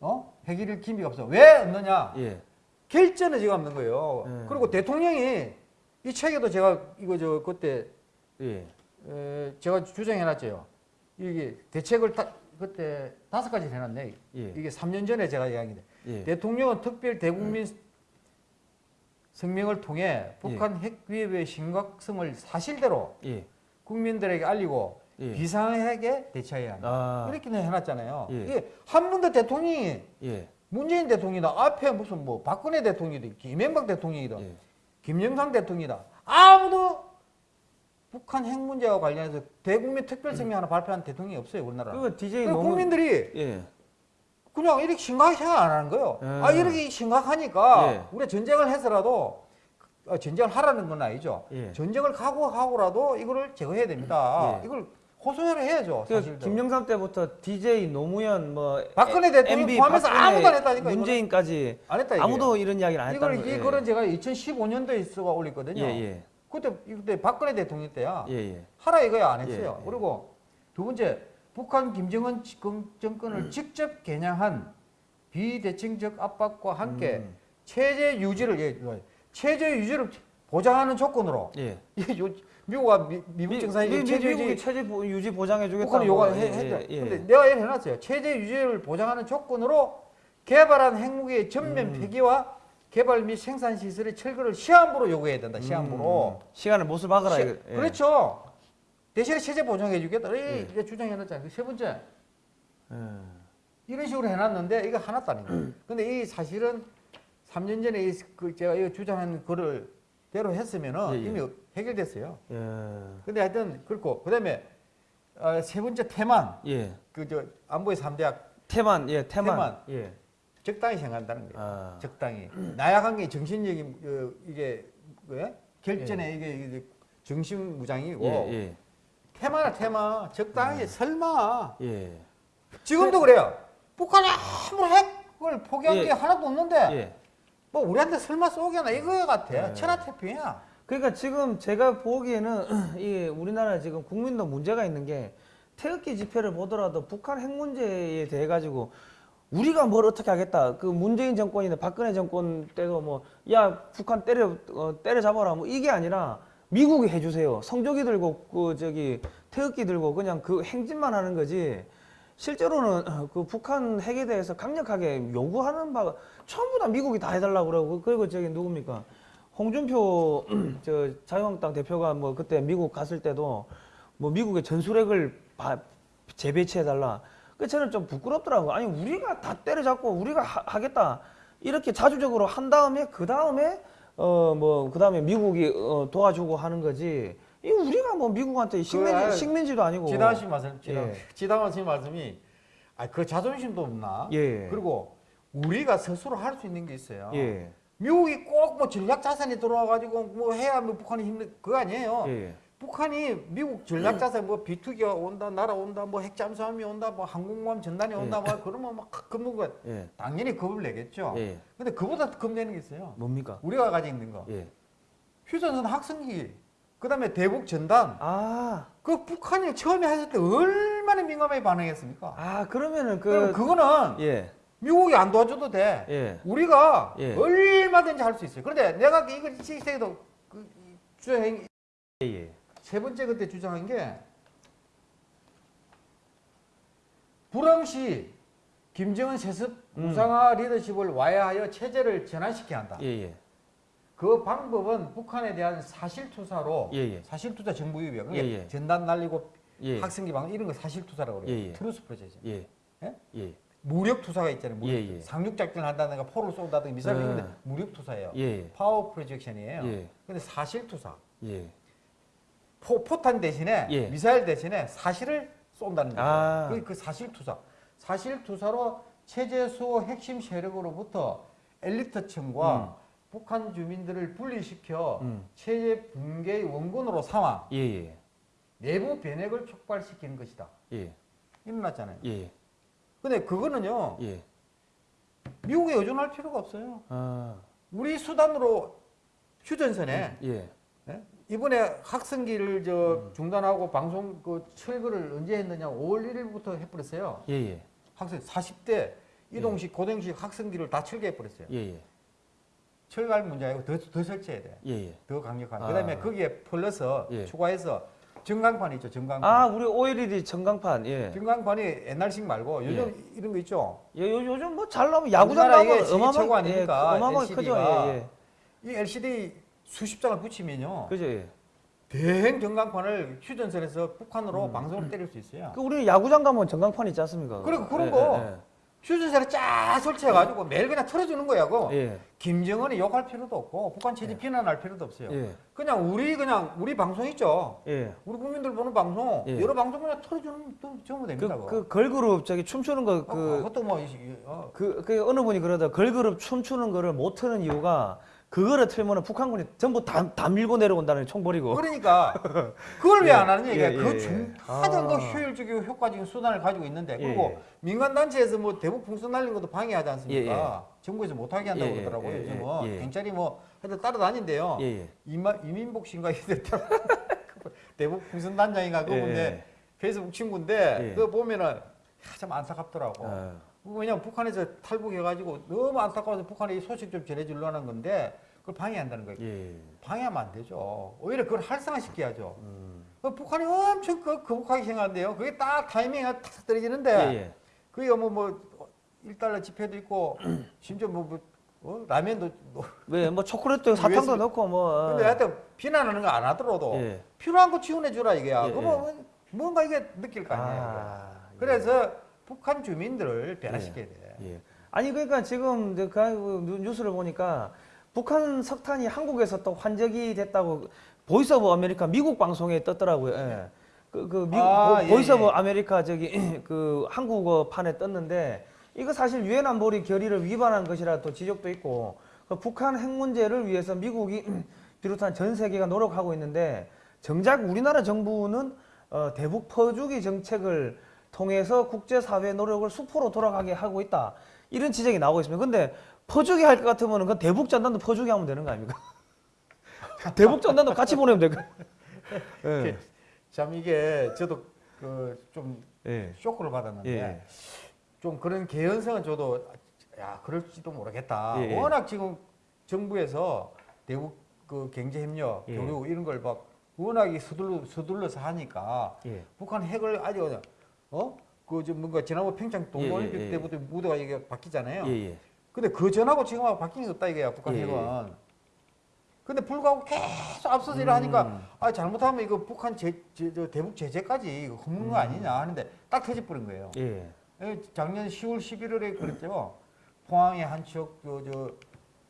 어 핵일을 기미가 없어. 왜 없느냐? 예. 결전은 지금 없는 거예요. 예. 그리고 대통령이 이 책에도 제가 이거 저 그때 예. 에, 제가 주장해놨죠. 이게 대책을 다, 그때 다섯 가지 해놨네. 예. 이게 3년 전에 제가 이야기인데 예. 대통령은 특별 대국민 성명을 통해 북한 핵 위협의 심각성을 사실대로 예. 국민들에게 알리고 예. 비상핵에 대처해야 한다. 아. 이렇게 해놨잖아요. 예. 이게 한 번도 대통령이 예. 문재인 대통령이다 앞에 무슨 뭐 박근혜 대통령이다 김현박 대통령이다 예. 김영삼 대통령이다 아무도 북한 핵 문제와 관련해서 대국민 특별 성명 하나 발표한 대통령이 없어요 우리나라. 그거 DJ 그 너무 국민들이 예. 그냥 이렇게 심각하게 생각 안 하는 거예요. 예. 아 이렇게 심각하니까 예. 우리가 전쟁을 해서라도 어, 전쟁을 하라는 건 아니죠. 예. 전쟁을 각오하고라도 이거를 제거해야 됩니다. 예. 이걸 호소를 해야죠. 그 사실. 김영삼 때부터 DJ 노무현 뭐 박근혜 에- 대통령 MB 포함해서 아무도 안 했다니까. 문재인까지 안 했다 이게. 아무도 이런 이야기를 안 이걸 했다는 이거는 제가 2015년도에 쓰고 올렸거든요. 예, 예. 그때 이때 박근혜 대통령 때야. 예, 예. 하라 이거야 안 했어요. 예, 예. 그리고 두 번째 북한 김정은 정- 정권을 음. 직접 겨냥한 비대칭적 압박과 함께 음. 체제 유지를 예, 체제 유지를 보장하는 조건으로 예. <laughs> 미국과 미, 미국 미- 체제 미국이 유지 체제 보- 유지 보장해 주겠다. 북한은 요구를 해- 했죠. 예, 근데 내가 이렇게 해놨어요. 체제 유지를 보장하는 조건으로 개발한 핵무기의 전면 음. 폐기와 개발 및 생산 시설의 철거를 시한부로 요구해야 된다. 시한부로. 음, 시간을 못을 박으라. 시-. 예. 그렇죠. 대신에 체제 보장해 주겠다. 예. 이게 주장해놨잖아요. 세 번째 예. 이런 식으로 해놨는데 이거 하나도 아닌 음. 거예요. 근데 이 사실은 3년 전에 이, 그 제가 이거 주장한 거를 대로 했으면은 예, 예. 이미 해결됐어요. 예. 근데 하여튼 그렇고 그다음에 어, 세 번째 태만 예. 그저 안보의 삼대학 태만. 예, 태만. 태만. 예. 적당히 생각한다는 거예요. 아. 적당히 나약한 게 정신력이 어, 이게 왜 결전에 이게, 이게 정신 무장이고 예, 예. 테마나 테마 적당히 설마 예. 지금도 그래요. 북한이 아무런 핵을 포기한 예. 게 하나도 없는데 예. 뭐 우리한테 설마 쏘게나 이거 같아. 예. 천하태평이야. 그러니까 지금 제가 보기에는 <clears throat> 이 우리나라 지금 국민도 문제가 있는 게 태극기 집회를 보더라도 북한 핵 문제에 대해 가지고 우리가 뭘 어떻게 하겠다. 그 문재인 정권이나 박근혜 정권 때도 뭐 야 북한 때려 어, 때려 잡아라 뭐 이게 아니라 미국이 해주세요. 성조기 들고 그 저기 태극기 들고 그냥 그 행진만 하는 거지. 실제로는 어, 그 북한 핵에 대해서 강력하게 요구하는 바가 전부 다 미국이 다 해달라고 그러고 그리고 저기 누굽니까 홍준표 <clears throat> 저 자유한국당 대표가 뭐 그때 미국 갔을 때도 뭐 미국의 전술핵을 바- 재배치해달라. 그 저는 좀 부끄럽더라고. 아니 우리가 다 때려잡고 우리가 하, 겠다 이렇게 자주적으로 한 다음에 그 다음에 어 뭐 그 다음에 미국이 어, 도와주고 하는 거지. 이 우리가 뭐 미국한테 식민 그, 식민지도 아니고. 씨 말씀, 지다, 예. 말씀이 아 그 자존심도 없나? 예. 그리고 우리가 스스로 할 수 있는 게 있어요. 예. 미국이 꼭 뭐 전략 자산이 들어와 가지고 뭐 해야 뭐 북한이 힘든 그거 아니에요. 예. 북한이 미국 전략 자산 뭐 비투기가 온다, 날아온다, 뭐 핵잠수함이 온다, 뭐 항공모함 전단이 온다, 뭐 그러면 막거 예. 당연히 겁을 내겠죠. 예. 근데 그보다 더 겁내는 게 있어요. 뭡니까? 우리가 가지고 있는 거. 예. 휴전선 학생기 그 다음에 대북 전단. 아, 그 북한이 처음에 했을 때 얼마나 민감하게 반응했습니까? 아 그러면은 그 그거는 예, 미국이 안 도와줘도 돼. 예, 우리가 예. 얼마든지 할 수 있어요. 그런데 내가 이걸 시세도 그 주행 예, 예. 세 번째 그때 주장한 게 불황시 김정은 세습 음. 우상화 리더십을 와해하여 체제를 전환시켜야 한다. 예, 예. 그 방법은 북한에 대한 사실투사로 예, 예. 사실투사 정보 유입이야. 그게 예, 예. 전단 날리고 예. 확성기 방송 이런 거 사실투사라고 그래요. 예, 예. truth project. 예. 예? 예. 무력 투사가 있잖아요. 무력. 예, 예. 상륙 작전을 한다든가 포를 쏜다든가 미사일 네. 쏘는데 무력 투사예요. 예. 파워 프로젝션이에요. 예. 근데 사실 투사. 예. 포, 포탄 대신에 예. 미사일 대신에 사실을 쏜다는 거예요. 아. 그, 그 사실 투사. 사실 투사로 체제 수호 핵심 세력으로부터 엘리트층과 음. 북한 주민들을 분리시켜 음. 체제 붕괴의 원군으로 삼아 예, 예. 내부 변혁을 촉발시키는 것이다. 예. 일어났잖아요. 예. 근데 그거는요. 예. 미국에 의존할 필요가 없어요. 아. 우리 수단으로 휴전선에 예. 예? 이번에 학생기를 저 중단하고 방송 그 철거를 언제 했느냐 5월 1일부터 해버렸어요. 예, 예. 학생 40대 이동식 고등식 학생기를 다 철거해버렸어요. 예, 예. 철거할 문제 아니고 더, 더 설치해야 돼. 예, 예. 더 강력한. 아. 그 다음에 거기에 플러스 예. 추가해서 전광판 있죠. 전광판. 아, 우리 OLED 전광판. 예. 전광판이 옛날식 말고 요즘 이런 거 있죠. 예, 요, 요즘 뭐 잘 나오면 야구장 가면 세계 최고 예, 아닙니까? 어마어마하게 크죠. 예, 예. 이 LCD 수십 장을 붙이면요. 그죠. 예. 대행 전광판을 휴전선에서 북한으로 음. 방송을 때릴 수 있어요. 그 우리 야구장 가면 전광판 있지 않습니까? 그래, 그런 예, 거. 휴전선에 쫙 설치해가지고 매일 그냥 틀어주는 거야. 그 예. 예. 김정은이 욕할 필요도 없고 북한 체제 비난할 필요도 없어요. 예. 그냥 우리 그냥 우리 방송 있죠. 예. 우리 국민들 보는 방송 예. 여러 방송 그냥 틀어주는 또 전부 됩니다. 그. 그 걸그룹 저기 춤추는 거 어, 그 그것도 뭐 이- 어, 그, 그 어느 분이 그러다 걸그룹 춤추는 거를 못 트는 이유가 그거를 틀면 북한군이 전부 다, 다 밀고 내려온다는 총 버리고 그러니까 그걸 왜 <laughs> 안 하느냐 예, 이게 예, 그 예. 중하던 그 아. 효율적이고 효과적인 수단을 가지고 있는데 예, 그리고 예. 민간 단체에서 뭐 대북 풍선 날리는 것도 방해하지 않습니까? 예, 예. 정부에서 못하게 한다고 그러더라고요. 예, 요즘은. 경찰이 뭐 하여튼 따라다닌대요. 이마, 이민복 씨인가 이랬더라 <laughs> 대북 풍선 단장인가 예. 페이스북 친구인데 예. 그거 보면은 야, 참 안타깝더라고. 어. 왜냐면 북한에서 탈북해가지고 너무 안타까워서 북한에 이 소식 좀 전해주려는 건데 그걸 방해한다는 거예요. 예. 방해하면 안 되죠. 오히려 그걸 활성화시켜야죠. 음. 그 북한이 엄청 그, 거북하게 생각하는데요. 그게 딱 타이밍이 탁 떨어지는데 예, 예. 그게 뭐, 뭐 1달러 지폐도 있고 <clears throat> 심지어 뭐, 뭐 어? 라면도 뭐. 왜뭐 초콜릿도 <laughs> 사탕도. 넣고 뭐 근데 하여튼 비난하는 거 안 하더라도 예. 필요한 거 지원해 주라 이게야. 예, 그러면 뭔가 이게 느낄 거 아니에요. 아, 이게. 그래서 북한 주민들을 변화시켜야 돼. 예. 아니 그러니까 지금 그 뉴- 뉴스를 보니까 북한 석탄이 한국에서 또 환적이 됐다고 Voice of America 미국 방송에 떴더라고요. 예. 그, 그 미국 아, 보- 예, Voice of 예. 아메리카 저기 <clears throat> 그 한국어 판에 떴는데 이거 사실 유엔 안보리 결의를 위반한 것이라 또 지적도 있고 그 북한 핵 문제를 위해서 미국이 <clears throat> 비롯한 전 세계가 노력하고 있는데 정작 우리나라 정부는 어, 대북 퍼주기 정책을 통해서 국제사회 노력을 수포로 돌아가게 하고 있다. 이런 지적이 나오고 있습니다. 근데 퍼주기 할 것 같으면 그 대북 전단도 퍼주기 하면 되는 거 아닙니까? <laughs> 대북 전단도 같이 보내면 될 거. <laughs> 예. 참 이게 저도 그좀 예. 쇼크를 받았는데 예. 좀 그런 개연성은 저도 야 그럴지도 모르겠다. 예, 예. 워낙 지금 정부에서 대북 그 경제 협력, 예. 교류 이런 걸 막 워낙 서둘러 서둘러서 하니까 예. 북한 핵을 아주 어그 뭔가 지난번 평창 동계올림픽 예, 예, 예. 때부터 무대가 이게 바뀌잖아요. 예. 예. 근데 그 전하고 지금하고 바뀐 게 없다 이거야 북한 예, 핵은. 근데 불구하고 계속 앞서서 하니까 음. 아 잘못하면 이거 북한 제, 제, 저 대북 제재까지 이거 hov는 거 아니냐 하는데 딱 터져버린 거예요. 예. 예, 작년 10월 11월에 그랬죠. 포항의 한 척, 저, 저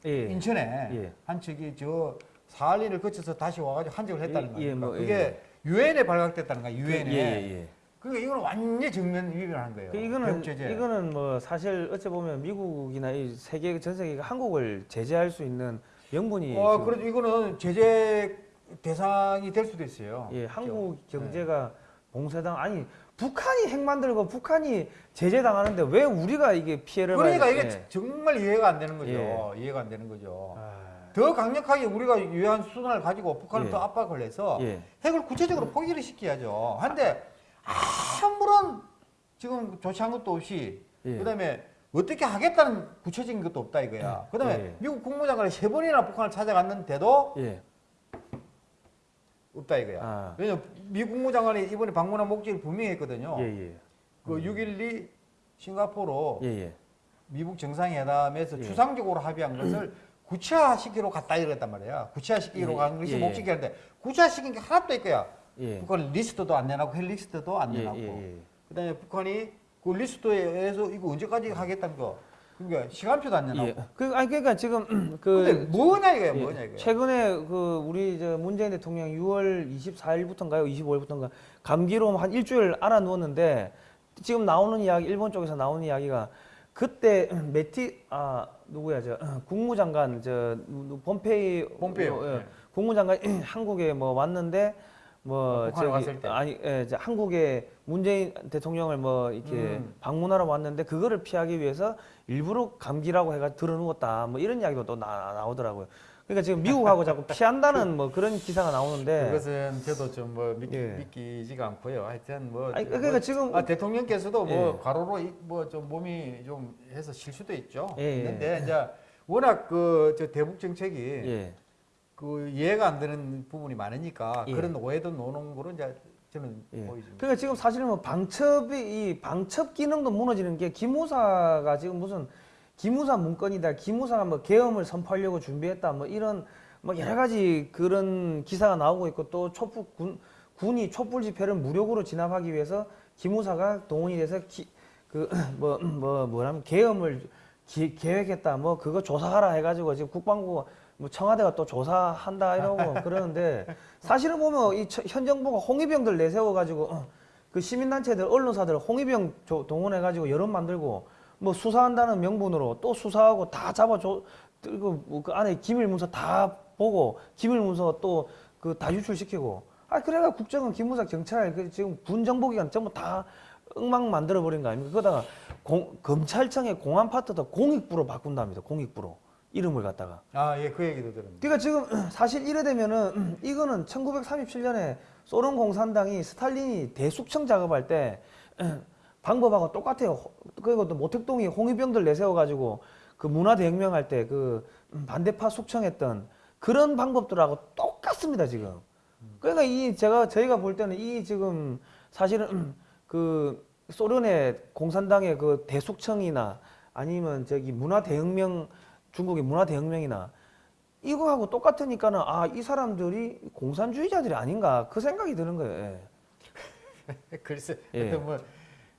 예. 인천에 예. 한 척이 저 사할린을 거쳐서 다시 와가지고 한적을 했다는 예, 거예요. 예, 뭐, 그게 유엔에 발각됐다는 거야. 유엔에. 예, 예, 예. 그러니까 이거는 완전 정면 위반한 거예요. 그 이거는 제재. 이거는 뭐 사실 어찌 보면 미국이나 이 세계 전 세계가 한국을 제재할 수 있는 명분이 어, 지금 그래도 이거는 제재 대상이 될 수도 있어요. 예, 한국 네. 경제가 봉쇄당 아니 북한이 핵 만들고 북한이 제재 당하는데 왜 우리가 이게 피해를 그러니까 이게 돼? 정말 이해가 안 되는 거죠. 예. 이해가 안 되는 거죠. 아, 더 강력하게 우리가 유효한 수단을 가지고 북한을 예. 더 압박을 해서 예. 핵을 구체적으로 포기를 시켜야죠. 한데 아무런 지금 조치한 것도 없이 예. 그다음에 어떻게 하겠다는 구체적인 것도 없다 이거야. 그다음에 예. 미국 국무장관이 세 번이나 북한을 찾아갔는데도 예. 없다 이거야. 아. 왜냐면 미국 국무장관이 이번에 방문한 목적이 분명히 했거든요. 예, 예. 그6.12 싱가포르 예, 예. 미북 정상회담에서 예. 추상적으로 합의한 것을 <clears throat> 구체화시키러 갔다 이랬단 말이야. 구체화시키러 예, 가는 것이 예, 예. 목적이었는데 구체화시킨 게 하나도 없거야. 예. 북한 리스트도 안 내놨고 핵 리스트도 안 예, 내놨고. 예, 예. 그다음에 북한이 그 리스트에서 이거 언제까지 하겠다는 거. 그러니까 시간표도 안 내놨고. 예. 그 아니 그러니까 지금 <clears throat> 근데 그 뭐냐 이거야, 예, 뭐냐 이거야. 최근에 그 우리 저 문재인 대통령 6월 24일부터인가요? 25일부터인가 감기로 한 일주일 알아 누웠는데 지금 나오는 이야기 일본 쪽에서 나오는 이야기가 그때 <clears throat> 메티 아 누구야 저 <clears throat> 국무장관 저 누- 폼페이 폼페이오. 어, 예. 예. 국무장관 한국에 뭐 왔는데 뭐 어, 저기. 아니 예, 이제 한국에 문재인 대통령을 뭐 이렇게 음. 방문하러 왔는데 그거를 피하기 위해서 일부러 감기라고 해가 들어 누웠다 뭐 이런 이야기도 또 나, 나오더라고요. 그러니까 지금 미국하고 자꾸 피한다는 뭐 그런 기사가 나오는데 그것은 저도 좀뭐 믿기, 예. 믿기지가 않고요. 하여튼 뭐, 아니 그러니까 지금 아, 대통령께서도 뭐 예. 과로로 뭐 좀 몸이 좀 해서 실 수도 있죠. 예, 예. 있는데 이제 워낙 그 저 대북 정책이 예. 그 이해가 안 되는 부분이 많으니까 예. 그런 오해도 노는 거로 이제 저는 예. 보여집니다. 그러니까 지금 사실은 뭐 방첩이 이 방첩 기능도 무너지는 게 기무사가 지금 무슨 기무사 문건이다, 기무사가 뭐 계엄을 선포하려고 준비했다, 뭐 이런 뭐 여러 가지 그런 기사가 나오고 있고 또 촛불 군 군이 촛불 집회를 무력으로 진압하기 위해서 기무사가 동원이 돼서 그 <clears throat> 뭐뭐 뭐라면 계엄을 기- 계획했다, 뭐 그거 조사하라 해가지고 지금 국방부 뭐 청와대가 또 조사한다 이러고 <laughs> 그러는데 사실은 보면 이 처- 현 정부가 홍위병들 내세워 가지고 어, 그 시민단체들 언론사들 홍위병 조- 동원해 가지고 여론 만들고 뭐 수사한다는 명분으로 또 수사하고 다 잡아 줘 그리고 뭐그 안에 기밀 문서 다 보고 기밀 문서 또 그 다 유출시키고. 아 그래가 국정원 기무사 경찰 그 지금 군 정보기관 전부 다 엉망 만들어 버린 거 아닙니까? 그러다가 공- 검찰청의 공안 파트도 공익부로 바꾼답니다 공익부로 이름을 갖다가 아, 예, 그 얘기도 들었는데. 그러니까 지금 <clears throat> 사실 이래 되면은 <clears throat> 이거는 1937년에 소련 공산당이 스탈린이 대숙청 작업할 때 <clears throat> 방법하고 똑같아요. 호- 그리고 또 모택동이 홍위병들 내세워 가지고 그 문화대혁명 할 때 그 반대파 숙청했던 그런 방법들하고 똑같습니다 지금. 그러니까 이 제가 저희가 볼 때는 이 지금 사실은 그 소련의 공산당의 그 대숙청이나 아니면 저기 문화대혁명 중국의 문화대혁명이나 이거하고 똑같으니까는 아 이 사람들이 공산주의자들이 아닌가 그 생각이 드는 거예요. 예. <laughs> 글쎄, 예. 뭐,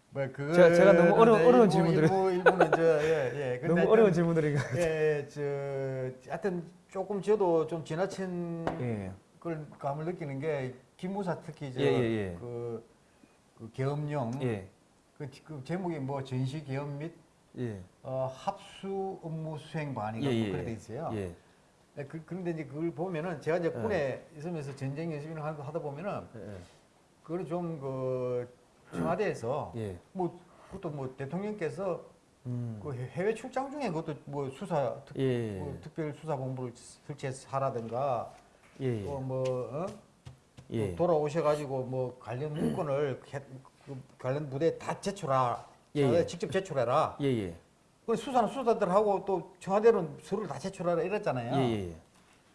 뭐 그거 제가- 제가 너무 어려운- 어려운 일부, 질문들을- 일부 일부는 저 <laughs> 예, 예. 근데 너무 어려운 질문들이. 예, 저 하여튼 조금 저도 좀 지나친 예. 걸 감을 느끼는 게 김무사 특히 저 예, 예, 예. 그, 그 계엄령 예. 그, 그 제목이 뭐 전시 계엄 및 예. 어, 합수 업무 수행 반이가 예, 뭐 예, 그래 돼 예. 있어요. 예. 예, 그, 그런데 이제 그걸 보면은 제가 이제 예. 군에 있으면서 전쟁 연습이나 하다 하다 보면은 예. 그걸 좀그 청와대에서 예. 뭐 그것도 뭐 대통령께서 음. 그 해외 출장 중에 그것도 뭐 수사 특, 예. 뭐 특별 수사 본부를 설치해서 하라든가 예. 또뭐 어? 예. 또 돌아오셔가지고 뭐 관련 <clears throat> 문건을 해- 그 관련 부대에 다 제출하 예, 청와대에 예. 직접 제출해라. 예. 예. 그 수사는 수사들하고 또 청와대는 서류를 다 제출하라 이랬잖아요. 예. 예.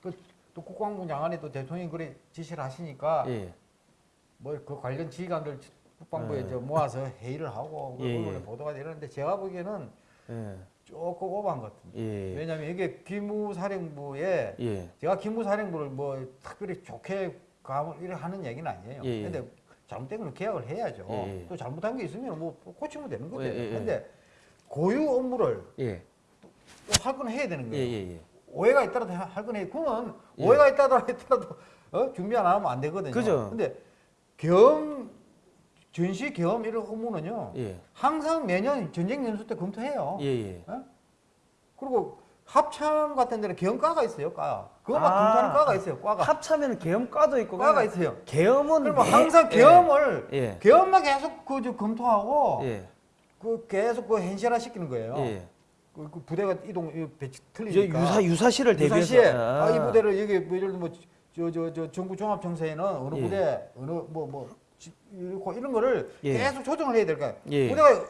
그, 또 국방부 또 대통령이 그래 지시를 하시니까 예. 뭐그 관련 지휘관들 국방부에 예. 저 모아서 <laughs> 회의를 하고 언론에 예. 보도가 되는데 제가 보기에는 예. 조금 오버한 것 같은데. 예. 왜냐하면 이게 기무사령부에 예. 제가 기무사령부를 뭐 특별히 좋게 감을 하는 얘기는 아니에요. 예, 예. 근데 잘못된 건 계약을 해야죠. 예, 예. 또 잘못한 게 있으면 뭐 고치면 되는 거죠. 예, 예, 예. 근데 고유 업무를 예. 또 할건 해야 되는 예. 거예요. 예. 예. 오해가 있더라도 할 건해. 그건 예. 오해가 있다더라도 했더라도 어? 준비 안 하면 안 되거든요. 그죠. 근데 겸 전시 겸 이런 업무는요. 예. 항상 매년 전쟁 연수 때 검토해요. 예. 예. 그리고 합참 같은 데는 계엄과가 있어요, 과. 그거 막 아, 검토하는 과가 있어요, 과가. 합참에는 계엄과도 있고 과가 있어요. 계엄은 그러면 매- 항상 예. 계엄을 예. 계엄만 계속 그저 검토하고 예. 그 계속 그 현실화 시키는 거예요. 예. 그, 그 부대가 이동 이 배치 틀리니까 유사 유사시를 대비해서 유사시에 아. 아, 이 부대를 여기 뭐 예를 들면 저저 저 전국 종합 정세에는 어느 예. 부대 어느 뭐뭐 이렇고 이런 거를 예. 계속 조정을 해야 될까요? 예. 부대가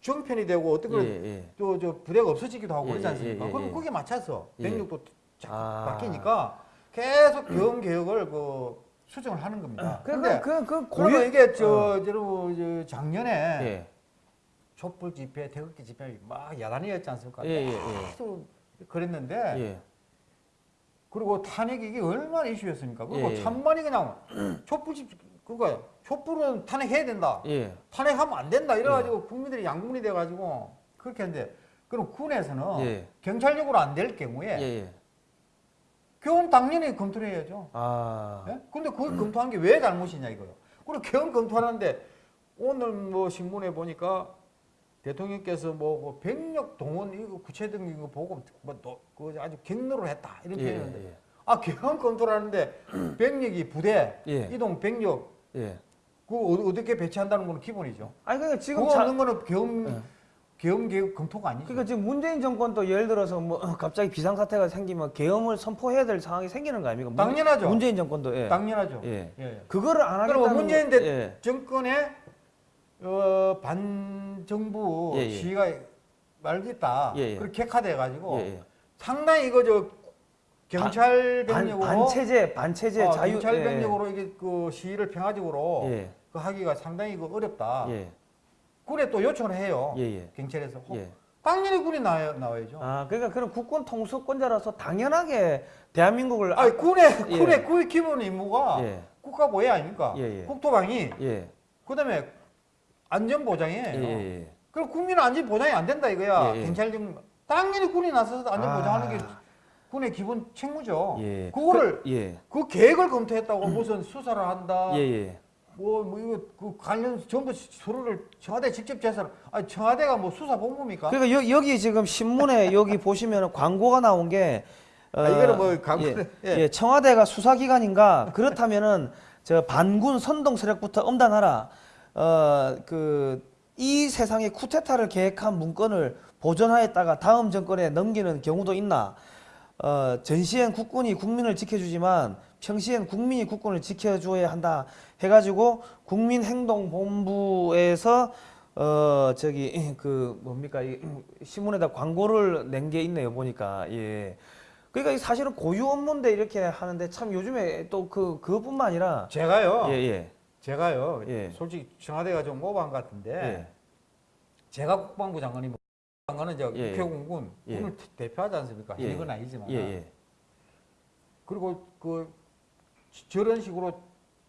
정편이 되고 어떤 예, 걸 예. 또저 부대가 없어지기도 하고 예, 그러지 예, 않습니까? 예, 예, 그럼 예. 거기에 맞춰서 예. 병력도 자꾸 아. 바뀌니까 계속 병 개혁을 그 수정을 하는 겁니다. 그러니까 그런데 그, 그 고유 이게 저 여러분 저 작년에 예. 촛불 집회, 태극기 집회 막 야단이었지 않습니까? 예, 예, 예. 계속 그랬는데 예. 그리고 탄핵이 이게 얼마나 이슈였습니까? 그리고 예, 예. 찬반이 그냥 촛불 집 그거 촛불은 탄핵해야 된다. 예. 탄핵하면 안 된다. 이래가지고 국민들이 양분이 돼가지고 그렇게 했는데 그럼 군에서는 예. 경찰력으로 안 될 경우에 예, 예. 교훈 당연히 검토를 해야죠. 아. 예? 근데 그걸 검토한 게 왜 잘못이냐 이거요. 그리고 교훈 검토하는데 오늘 뭐 신문에 보니까 대통령께서 뭐, 뭐 병력 동원 이거 구체적인 이거 보고 뭐그 아주 경로를 했다 이런 예, 표현인데 예. 아 교훈 검토를 하는데 병력이 부대 예. 이동 병력 예. 그 어- 어떻게 배치한다는 건 기본이죠. 아니 그러니까 지금 그거 없는 거는 예. 계엄 계획 검토가 아니죠. 그러니까 지금 문재인 정권도 예를 들어서 뭐 <laughs> 갑자기 비상 사태가 생기면 계엄을 선포해야 될 상황이 생기는 거 아닙니까? 문- 당연하죠. 문재인 정권도 예. 당연하죠. 예. 예. 그거를 안 하겠다는 문재인 거- 대 예. 정권의 어, 반정부 예, 예. 시위가 말겠다. 예, 예. 그렇게 격화돼 가지고 예, 예. 상당히 이거 저 경찰 반, 병력으로 반체제 반체제 어, 자유 경찰 예, 병력으로 이게 그 시위를 평화적으로 예. 그 하기가 상당히 그 어렵다. 예. 군에 또 요청을 해요. 예, 예. 경찰에서 혹- 예. 당연히 군이 나와, 나와야죠. 아, 그러니까 그런 국권 통수권자로서 당연하게 대한민국을 아, 군의 예. 군의 그 기본 임무가 예. 국가보호 아닙니까? 예, 예. 국토방위, 예. 그다음에 안전 보장이에요. 예, 예. 그럼 국민 안전 보장이 안 된다 이거야. 경찰 정 당연히 군이 나서서 안전 아. 보장하는 게 군의 기본 책무죠. 예. 그거를 그, 예. 그 계획을 검토했다고 <clears throat> 무슨 수사를 한다. 예, 예. 뭐, 뭐 이거 그 관련 전부 서류를 청와대 직접 제설. 아니 청와대가 뭐 수사 본부입니까? 그러니까 여, 여기 지금 신문에 <laughs> 여기 보시면 광고가 나온 게 어, 아, 이거는 뭐 광고는- 예, <laughs> 예. 예, 청와대가 수사기관인가 그렇다면은 <laughs> 저 반군 선동 세력부터 엄단하라. 어 그 이 세상에 쿠데타를 계획한 문건을 보존하였다가 다음 정권에 넘기는 경우도 있나? 어, 전시엔 국군이 국민을 지켜주지만 평시엔 국민이 국군을 지켜줘야 한다 해가지고 국민행동본부에서 어 저기 <laughs> 그 뭡니까 이 <clears throat> 신문에다 광고를 낸 게 있네요 보니까 예 그러니까 이 사실은 고유 업무인데 이렇게 하는데 참 요즘에 또 그 그것뿐만 아니라 제가요. 예 예 제가요. 예. 솔직히 청와대가 좀 오버한 것 같은데 예. 제가 국방부 장관이면 장관은 저 예, 예. 국회공군 예. 군을 대표하지 않습니까? 예. 이건 아니지만. 예, 예. 그리고 그 저런 식으로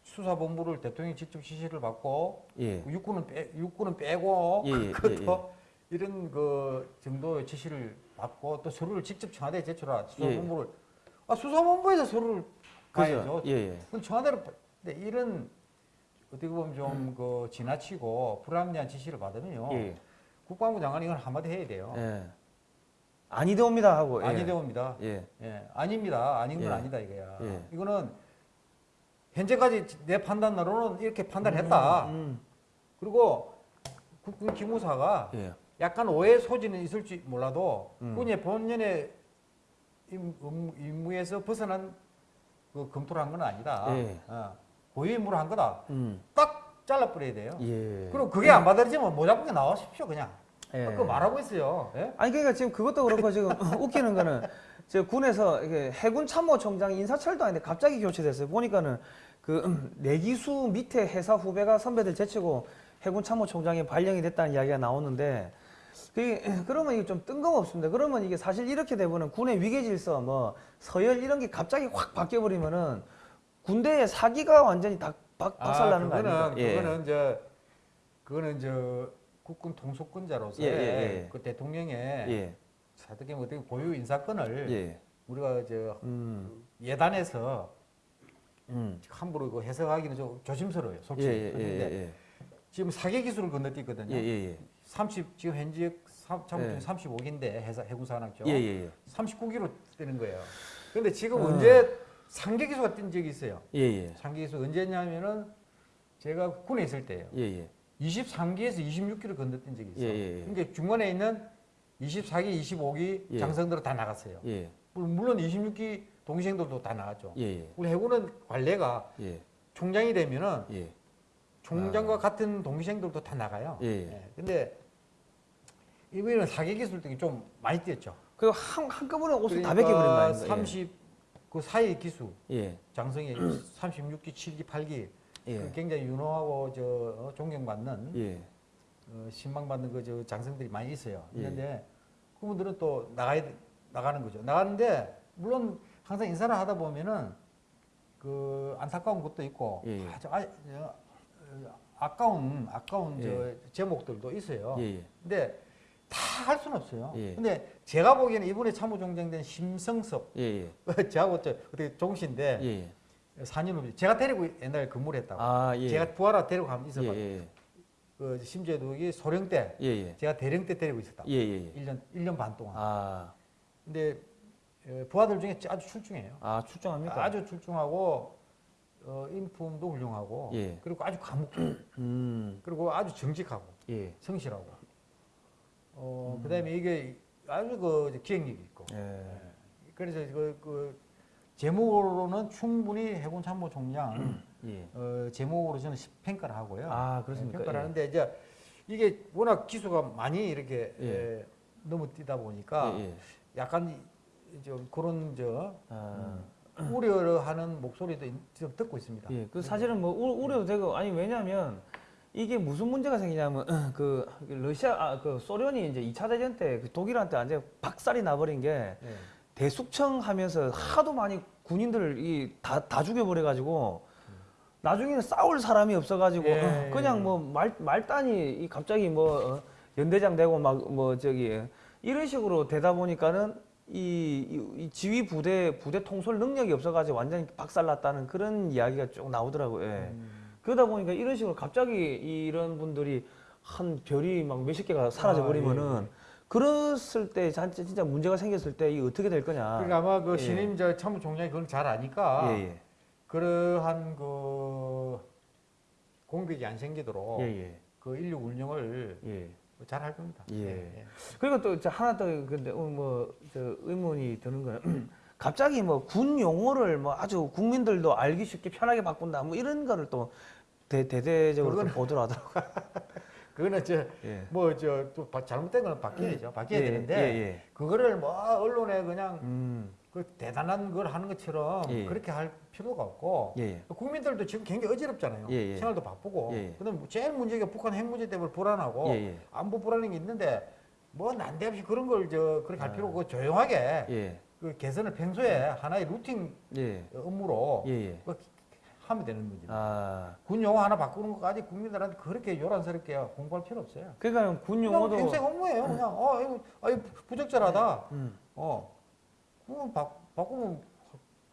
수사본부를 대통령이 직접 지시를 받고 예. 육군은 빼, 육군은 빼고 예, 예, <laughs> 그것도 이런 그 정도의 지시를 받고 또 서류를 직접 청와대에 제출하 수사본부를 아 수사본부에서 서류를 가야죠. 예. 예, 예. 청와대로 근데 이런 어떻게 보면 좀그 지나치고 불합리한 지시를 받으면요 예. 국방부 장관이 이건 한마디 해야 돼요. 예. 아니되옵니다 하고 예. 아니되옵니다. 예. 예, 아닙니다. 아닌 건 예. 아니다 이거야. 예. 이거는 현재까지 내 판단으로는 이렇게 판단했다. 음, 그리고 국군 기무사가 음. 예. 약간 오해 소지는 있을지 몰라도 음. 군의 본연의 임- 음- 임무에서 벗어난 그 검토를 한 건 아니다. 예. 어, 고유 임무를 한 거다. 음. 딱 잘라버려야 돼요. 예. 그리고 그게 안 받아들이면 모자쁘게 나와십시오 그냥. 예. 그 말하고 있어요. 예? 아니 그러니까 지금 그것도 그렇고 지금 <laughs> 웃기는 거는 저 군에서 해군 참모총장 인사철도 아닌데 갑자기 교체됐어요. 보니까는 그 음, 내기수 밑에 회사 후배가 선배들 제치고 해군 참모총장이 발령이 됐다는 이야기가 나오는데 그 <clears throat> 그러면 이게 좀 뜬금없습니다. 그러면 이게 사실 이렇게 되면은 군의 위계 질서 뭐 서열 이런 게 갑자기 확 바뀌어 버리면은 군대의 사기가 완전히 다 박, 박살나는 거 그거는, 아닙니까? 예. 그거는 저 그거는 저 국군 통수권자로서 예, 예, 예. 그 대통령의 예. 어떻게 보면 어떻게 고유 인사권을 예. 우리가 저 음. 예단에서 음. 함부로 그 해석하기는 좀 조심스러워요, 예, 솔직히. 예, 예, 그런데 예, 지금 사계 기술을 건너뛰거든요. 예, 예, 예. 30 지금 현직 참모총이 예. 35기인데 회사 해군 산학죠. 예, 예, 예. 39기로 뜨는 거예요. 그런데 지금 어. 언제 상계 기수가 뜬 적이 있어요. 예, 예. 상계 기수 언제냐면은 제가 군에 있을 때예요. 예, 예. 23기에서 26기를 건너뛴 적이 있어요. 예, 예, 예. 그러니까 중간에 있는 24기, 25기 예. 장성들은 다 나갔어요. 예. 물론 26기 동생들도 다 나갔죠. 예. 예. 우리 해군은 관례가 예. 총장이 되면은 예. 총장과 같은 동생들도 다 나가요. 예. 예. 근데 이번에는 사기 기술 등이 좀 많이 뛰었죠. 그 한, 한꺼번에 옷을 다 그러니까 벗겨버린 거 아닙니까? 30, 그 사이 기수, 예. 장성이 36기, 7기, 8기 예. 그 굉장히 유능하고 저 어, 존경받는 예. 어, 신망받는 그 저 장성들이 많이 있어요. 예. 있는데 그분들은 또 나가야 돼- 나가는 거죠. 나가는데 물론 항상 인사를 하다 보면은 그 안타까운 것도 있고 예. 아주 아, 아까운 아까운 예. 저 제목들도 있어요. 예. 예. 근데 다 할 수는 없어요. 예. 근데 제가 보기에는 이번에 참모총장 된 심성섭 예. <laughs> 저하고 저 어떻게 종신데 예. 4년 제가 데리고 옛날에 근무를 했다고. 아, 예. 제가 부하라 데리고 가면 예. 있어봤어요. 예. 그 심재독이 소령 때 예. 예. 제가 대령 때 데리고 있었다. 예. 예. 1년 1년 반 동안. 아. 근데 어, 부하들 중에 아주 출중해요. 아 출정합니까? 아주 출중하고 어, 인품도 훌륭하고 예. 그리고 아주 과묵 <clears throat> 음. 그리고 아주 정직하고 예. 성실하고 어, 그다음에 이게 아주 그 기억력이 있고 예. 그래서 그, 그 제목으로는 충분히 해군 참모 총장 <clears throat> 예. 어, 제목으로 저는 평가를 하고요. 아 그렇습니까? 평가를 예. 하는데 이제 이게 워낙 기수가 많이 이렇게 예. 에, 넘어뛰다 보니까 예. 예. 약간 이- 좀 그런 저 아, 우려하는 목소리도 있- 좀 듣고 있습니다. 예, 그 사실은 뭐 우- 우려도 되고 아니 왜냐하면 이게 무슨 문제가 생기냐면 <clears throat> 그 러시아 아, 그 소련이 이제 2차 대전 때 그 독일한테 완전 히 박살이 나버린 게 예. 대숙청 하면서 하도 많이 군인들을 이 다 다 죽여버려 가지고 나중에는 싸울 사람이 없어가지고 예, 어, 그냥 예. 뭐말 말단이 이 갑자기 뭐 어, 연대장 되고 막 뭐 저기 이런 식으로 되다 보니까는 이, 이- 이 지휘 부대 부대 통솔 능력이 없어가지고 완전히 박살났다는 그런 이야기가 쭉 나오더라고요. 예. 음. 그러다 보니까 이런 식으로 갑자기 이런 분들이 한 별이 막 몇십 개가 사라져 버리면은 아, 예, 예. 그랬을 때 진짜 문제가 생겼을 때 이 어떻게 될 거냐. 그러니까 아마 그 예. 신임 저 참모총장이 그걸 잘 아니까 예, 예. 그러한 그 공백이 안 생기도록 예, 예. 그 인력 운영을 예. 잘할 겁니다. 예. 그리고 또저 하나 더 근데 어, 뭐저 의문이 드는 거는 <clears throat> 갑자기 뭐 군 용어를 뭐 아주 국민들도 알기 쉽게 편하게 바꾼다 뭐 이런 거를 또 대, 그거는- 보도를 하더라고요. <laughs> 그거는 저 예. 뭐저또 잘못된 건 바뀌어야죠. 바뀌어야 예, 되는데 예, 예. 그거를 뭐 언론에 그냥 음. 그 대단한 걸 하는 것처럼 예. 그렇게 할 필요가 없고 예, 예. 국민들도 지금 굉장히 어지럽잖아요. 예, 예. 생활도 바쁘고. 예. 그다음 제일 문제가 북한 핵 문제 때문에 불안하고 예, 예. 안보 불안한 게 있는데 뭐 난데없이 그런 걸 저 그렇게 할 아. 필요 없고 조용하게 예. 그 개선을 평소에 하나의 루틴 예. 업무로. 그 하면 되는 문제. 아. 군 용어 하나 바꾸는 것까지 국민들한테 그렇게 요란스럽게 공부할 필요 없어요. 그러니까 군 용어도 평생 업무예요. 그냥 어 이거 아 이거 부적절하다. 음. 어 그거 바, 바꾸면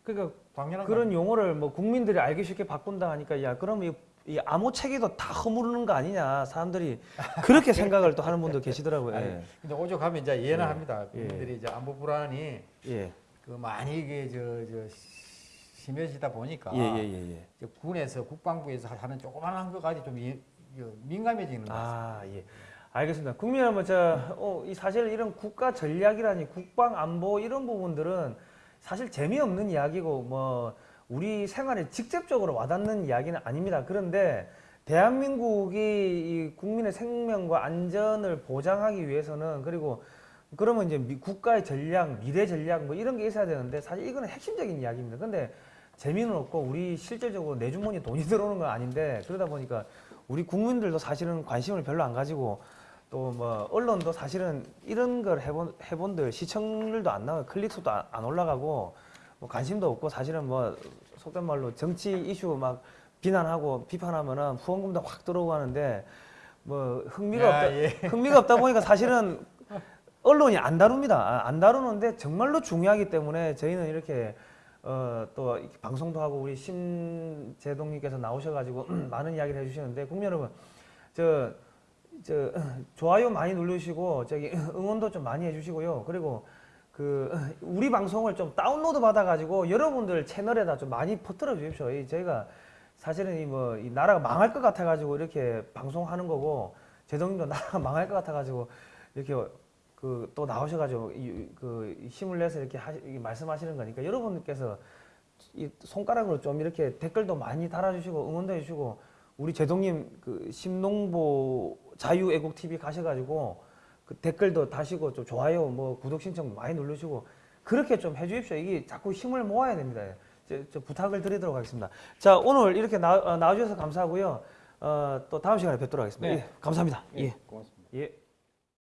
그러니까 당연한 그런 용어를 뭐 국민들이 알기 쉽게 바꾼다 하니까 야 그럼 이, 이 암호 체계도 다 허무르는 거 아니냐 사람들이 그렇게 <laughs> 생각을 또 하는 분도 계시더라고요. 아니, 예. 근데 오죽하면 이제 이해는 예. 합니다. 예. 국민들이 이제 안보 불안이 예. 그 많이 이게 저, 저 심해지다 보니까 예, 예, 예, 예. 군에서 국방부에서 하는 조그만한 것까지 좀 민감해지는 것 같습니다. 아, 예. 알겠습니다. 국민 여러분, 저, 어, 이 사실 이런 국가 전략이라니 국방 안보 이런 부분들은 사실 재미없는 이야기고 뭐 우리 생활에 직접적으로 와닿는 이야기는 아닙니다. 그런데 대한민국이 이 국민의 생명과 안전을 보장하기 위해서는 그리고 그러면 이제 미- 국가의 전략, 미래 전략 뭐 이런 게 있어야 되는데 사실 이거는 핵심적인 이야기입니다. 근데 재미는 없고 우리 실질적으로 내 주머니에 돈이 <laughs> 들어오는 건 아닌데 그러다 보니까 우리 국민들도 사실은 관심을 별로 안 가지고 또 뭐 언론도 사실은 이런 걸 해본 해본들 시청률도 안 나와요 클릭수도 안, 안 올라가고 뭐 관심도 없고 사실은 뭐 속된 말로 정치 이슈 막 비난하고 비판하면은 후원금도 확 들어오고 하는데 뭐 흥미가 야, 없다 예. 흥미가 없다 보니까 사실은 언론이 안 다룹니다. 아, 안 다루는데 정말로 중요하기 때문에 저희는 이렇게 어, 또 이렇게 방송도 하고 우리 심재동님께서 나오셔가지고 <clears throat> 많은 이야기를 해주시는데 국민 여러분 저, 저 좋아요 많이 누르시고 저기 응원도 좀 많이 해주시고요. 그리고 그 우리 방송을 좀 다운로드 받아가지고 여러분들 채널에다 좀 많이 퍼뜨려 주십시오. 이 저희가 사실은 이 뭐 이 나라가 망할 것 같아가지고 이렇게 방송하는 거고 제동님도 <laughs> 나라가 망할 것 같아가지고 이렇게 그 또 나오셔가지고 이, 그 힘을 내서 이렇게 하시, 이 말씀하시는 거니까 여러분께서 이 손가락으로 좀 이렇게 댓글도 많이 달아주시고 응원도 해주시고 우리 제동님 그 심농보 자유애국 TV 가셔가지고 그 댓글도 다시고 좀 좋아요 뭐 구독 신청 많이 누르시고 그렇게 좀 해주십시오. 이게 자꾸 힘을 모아야 됩니다. 저, 저 부탁을 드리도록 하겠습니다. 자 오늘 이렇게 나, 어, 나와주셔서 감사하고요. 어, 또 다음 시간에 뵙도록 하겠습니다. 네. 예, 감사합니다. 예, 예. 고맙습니다. 예.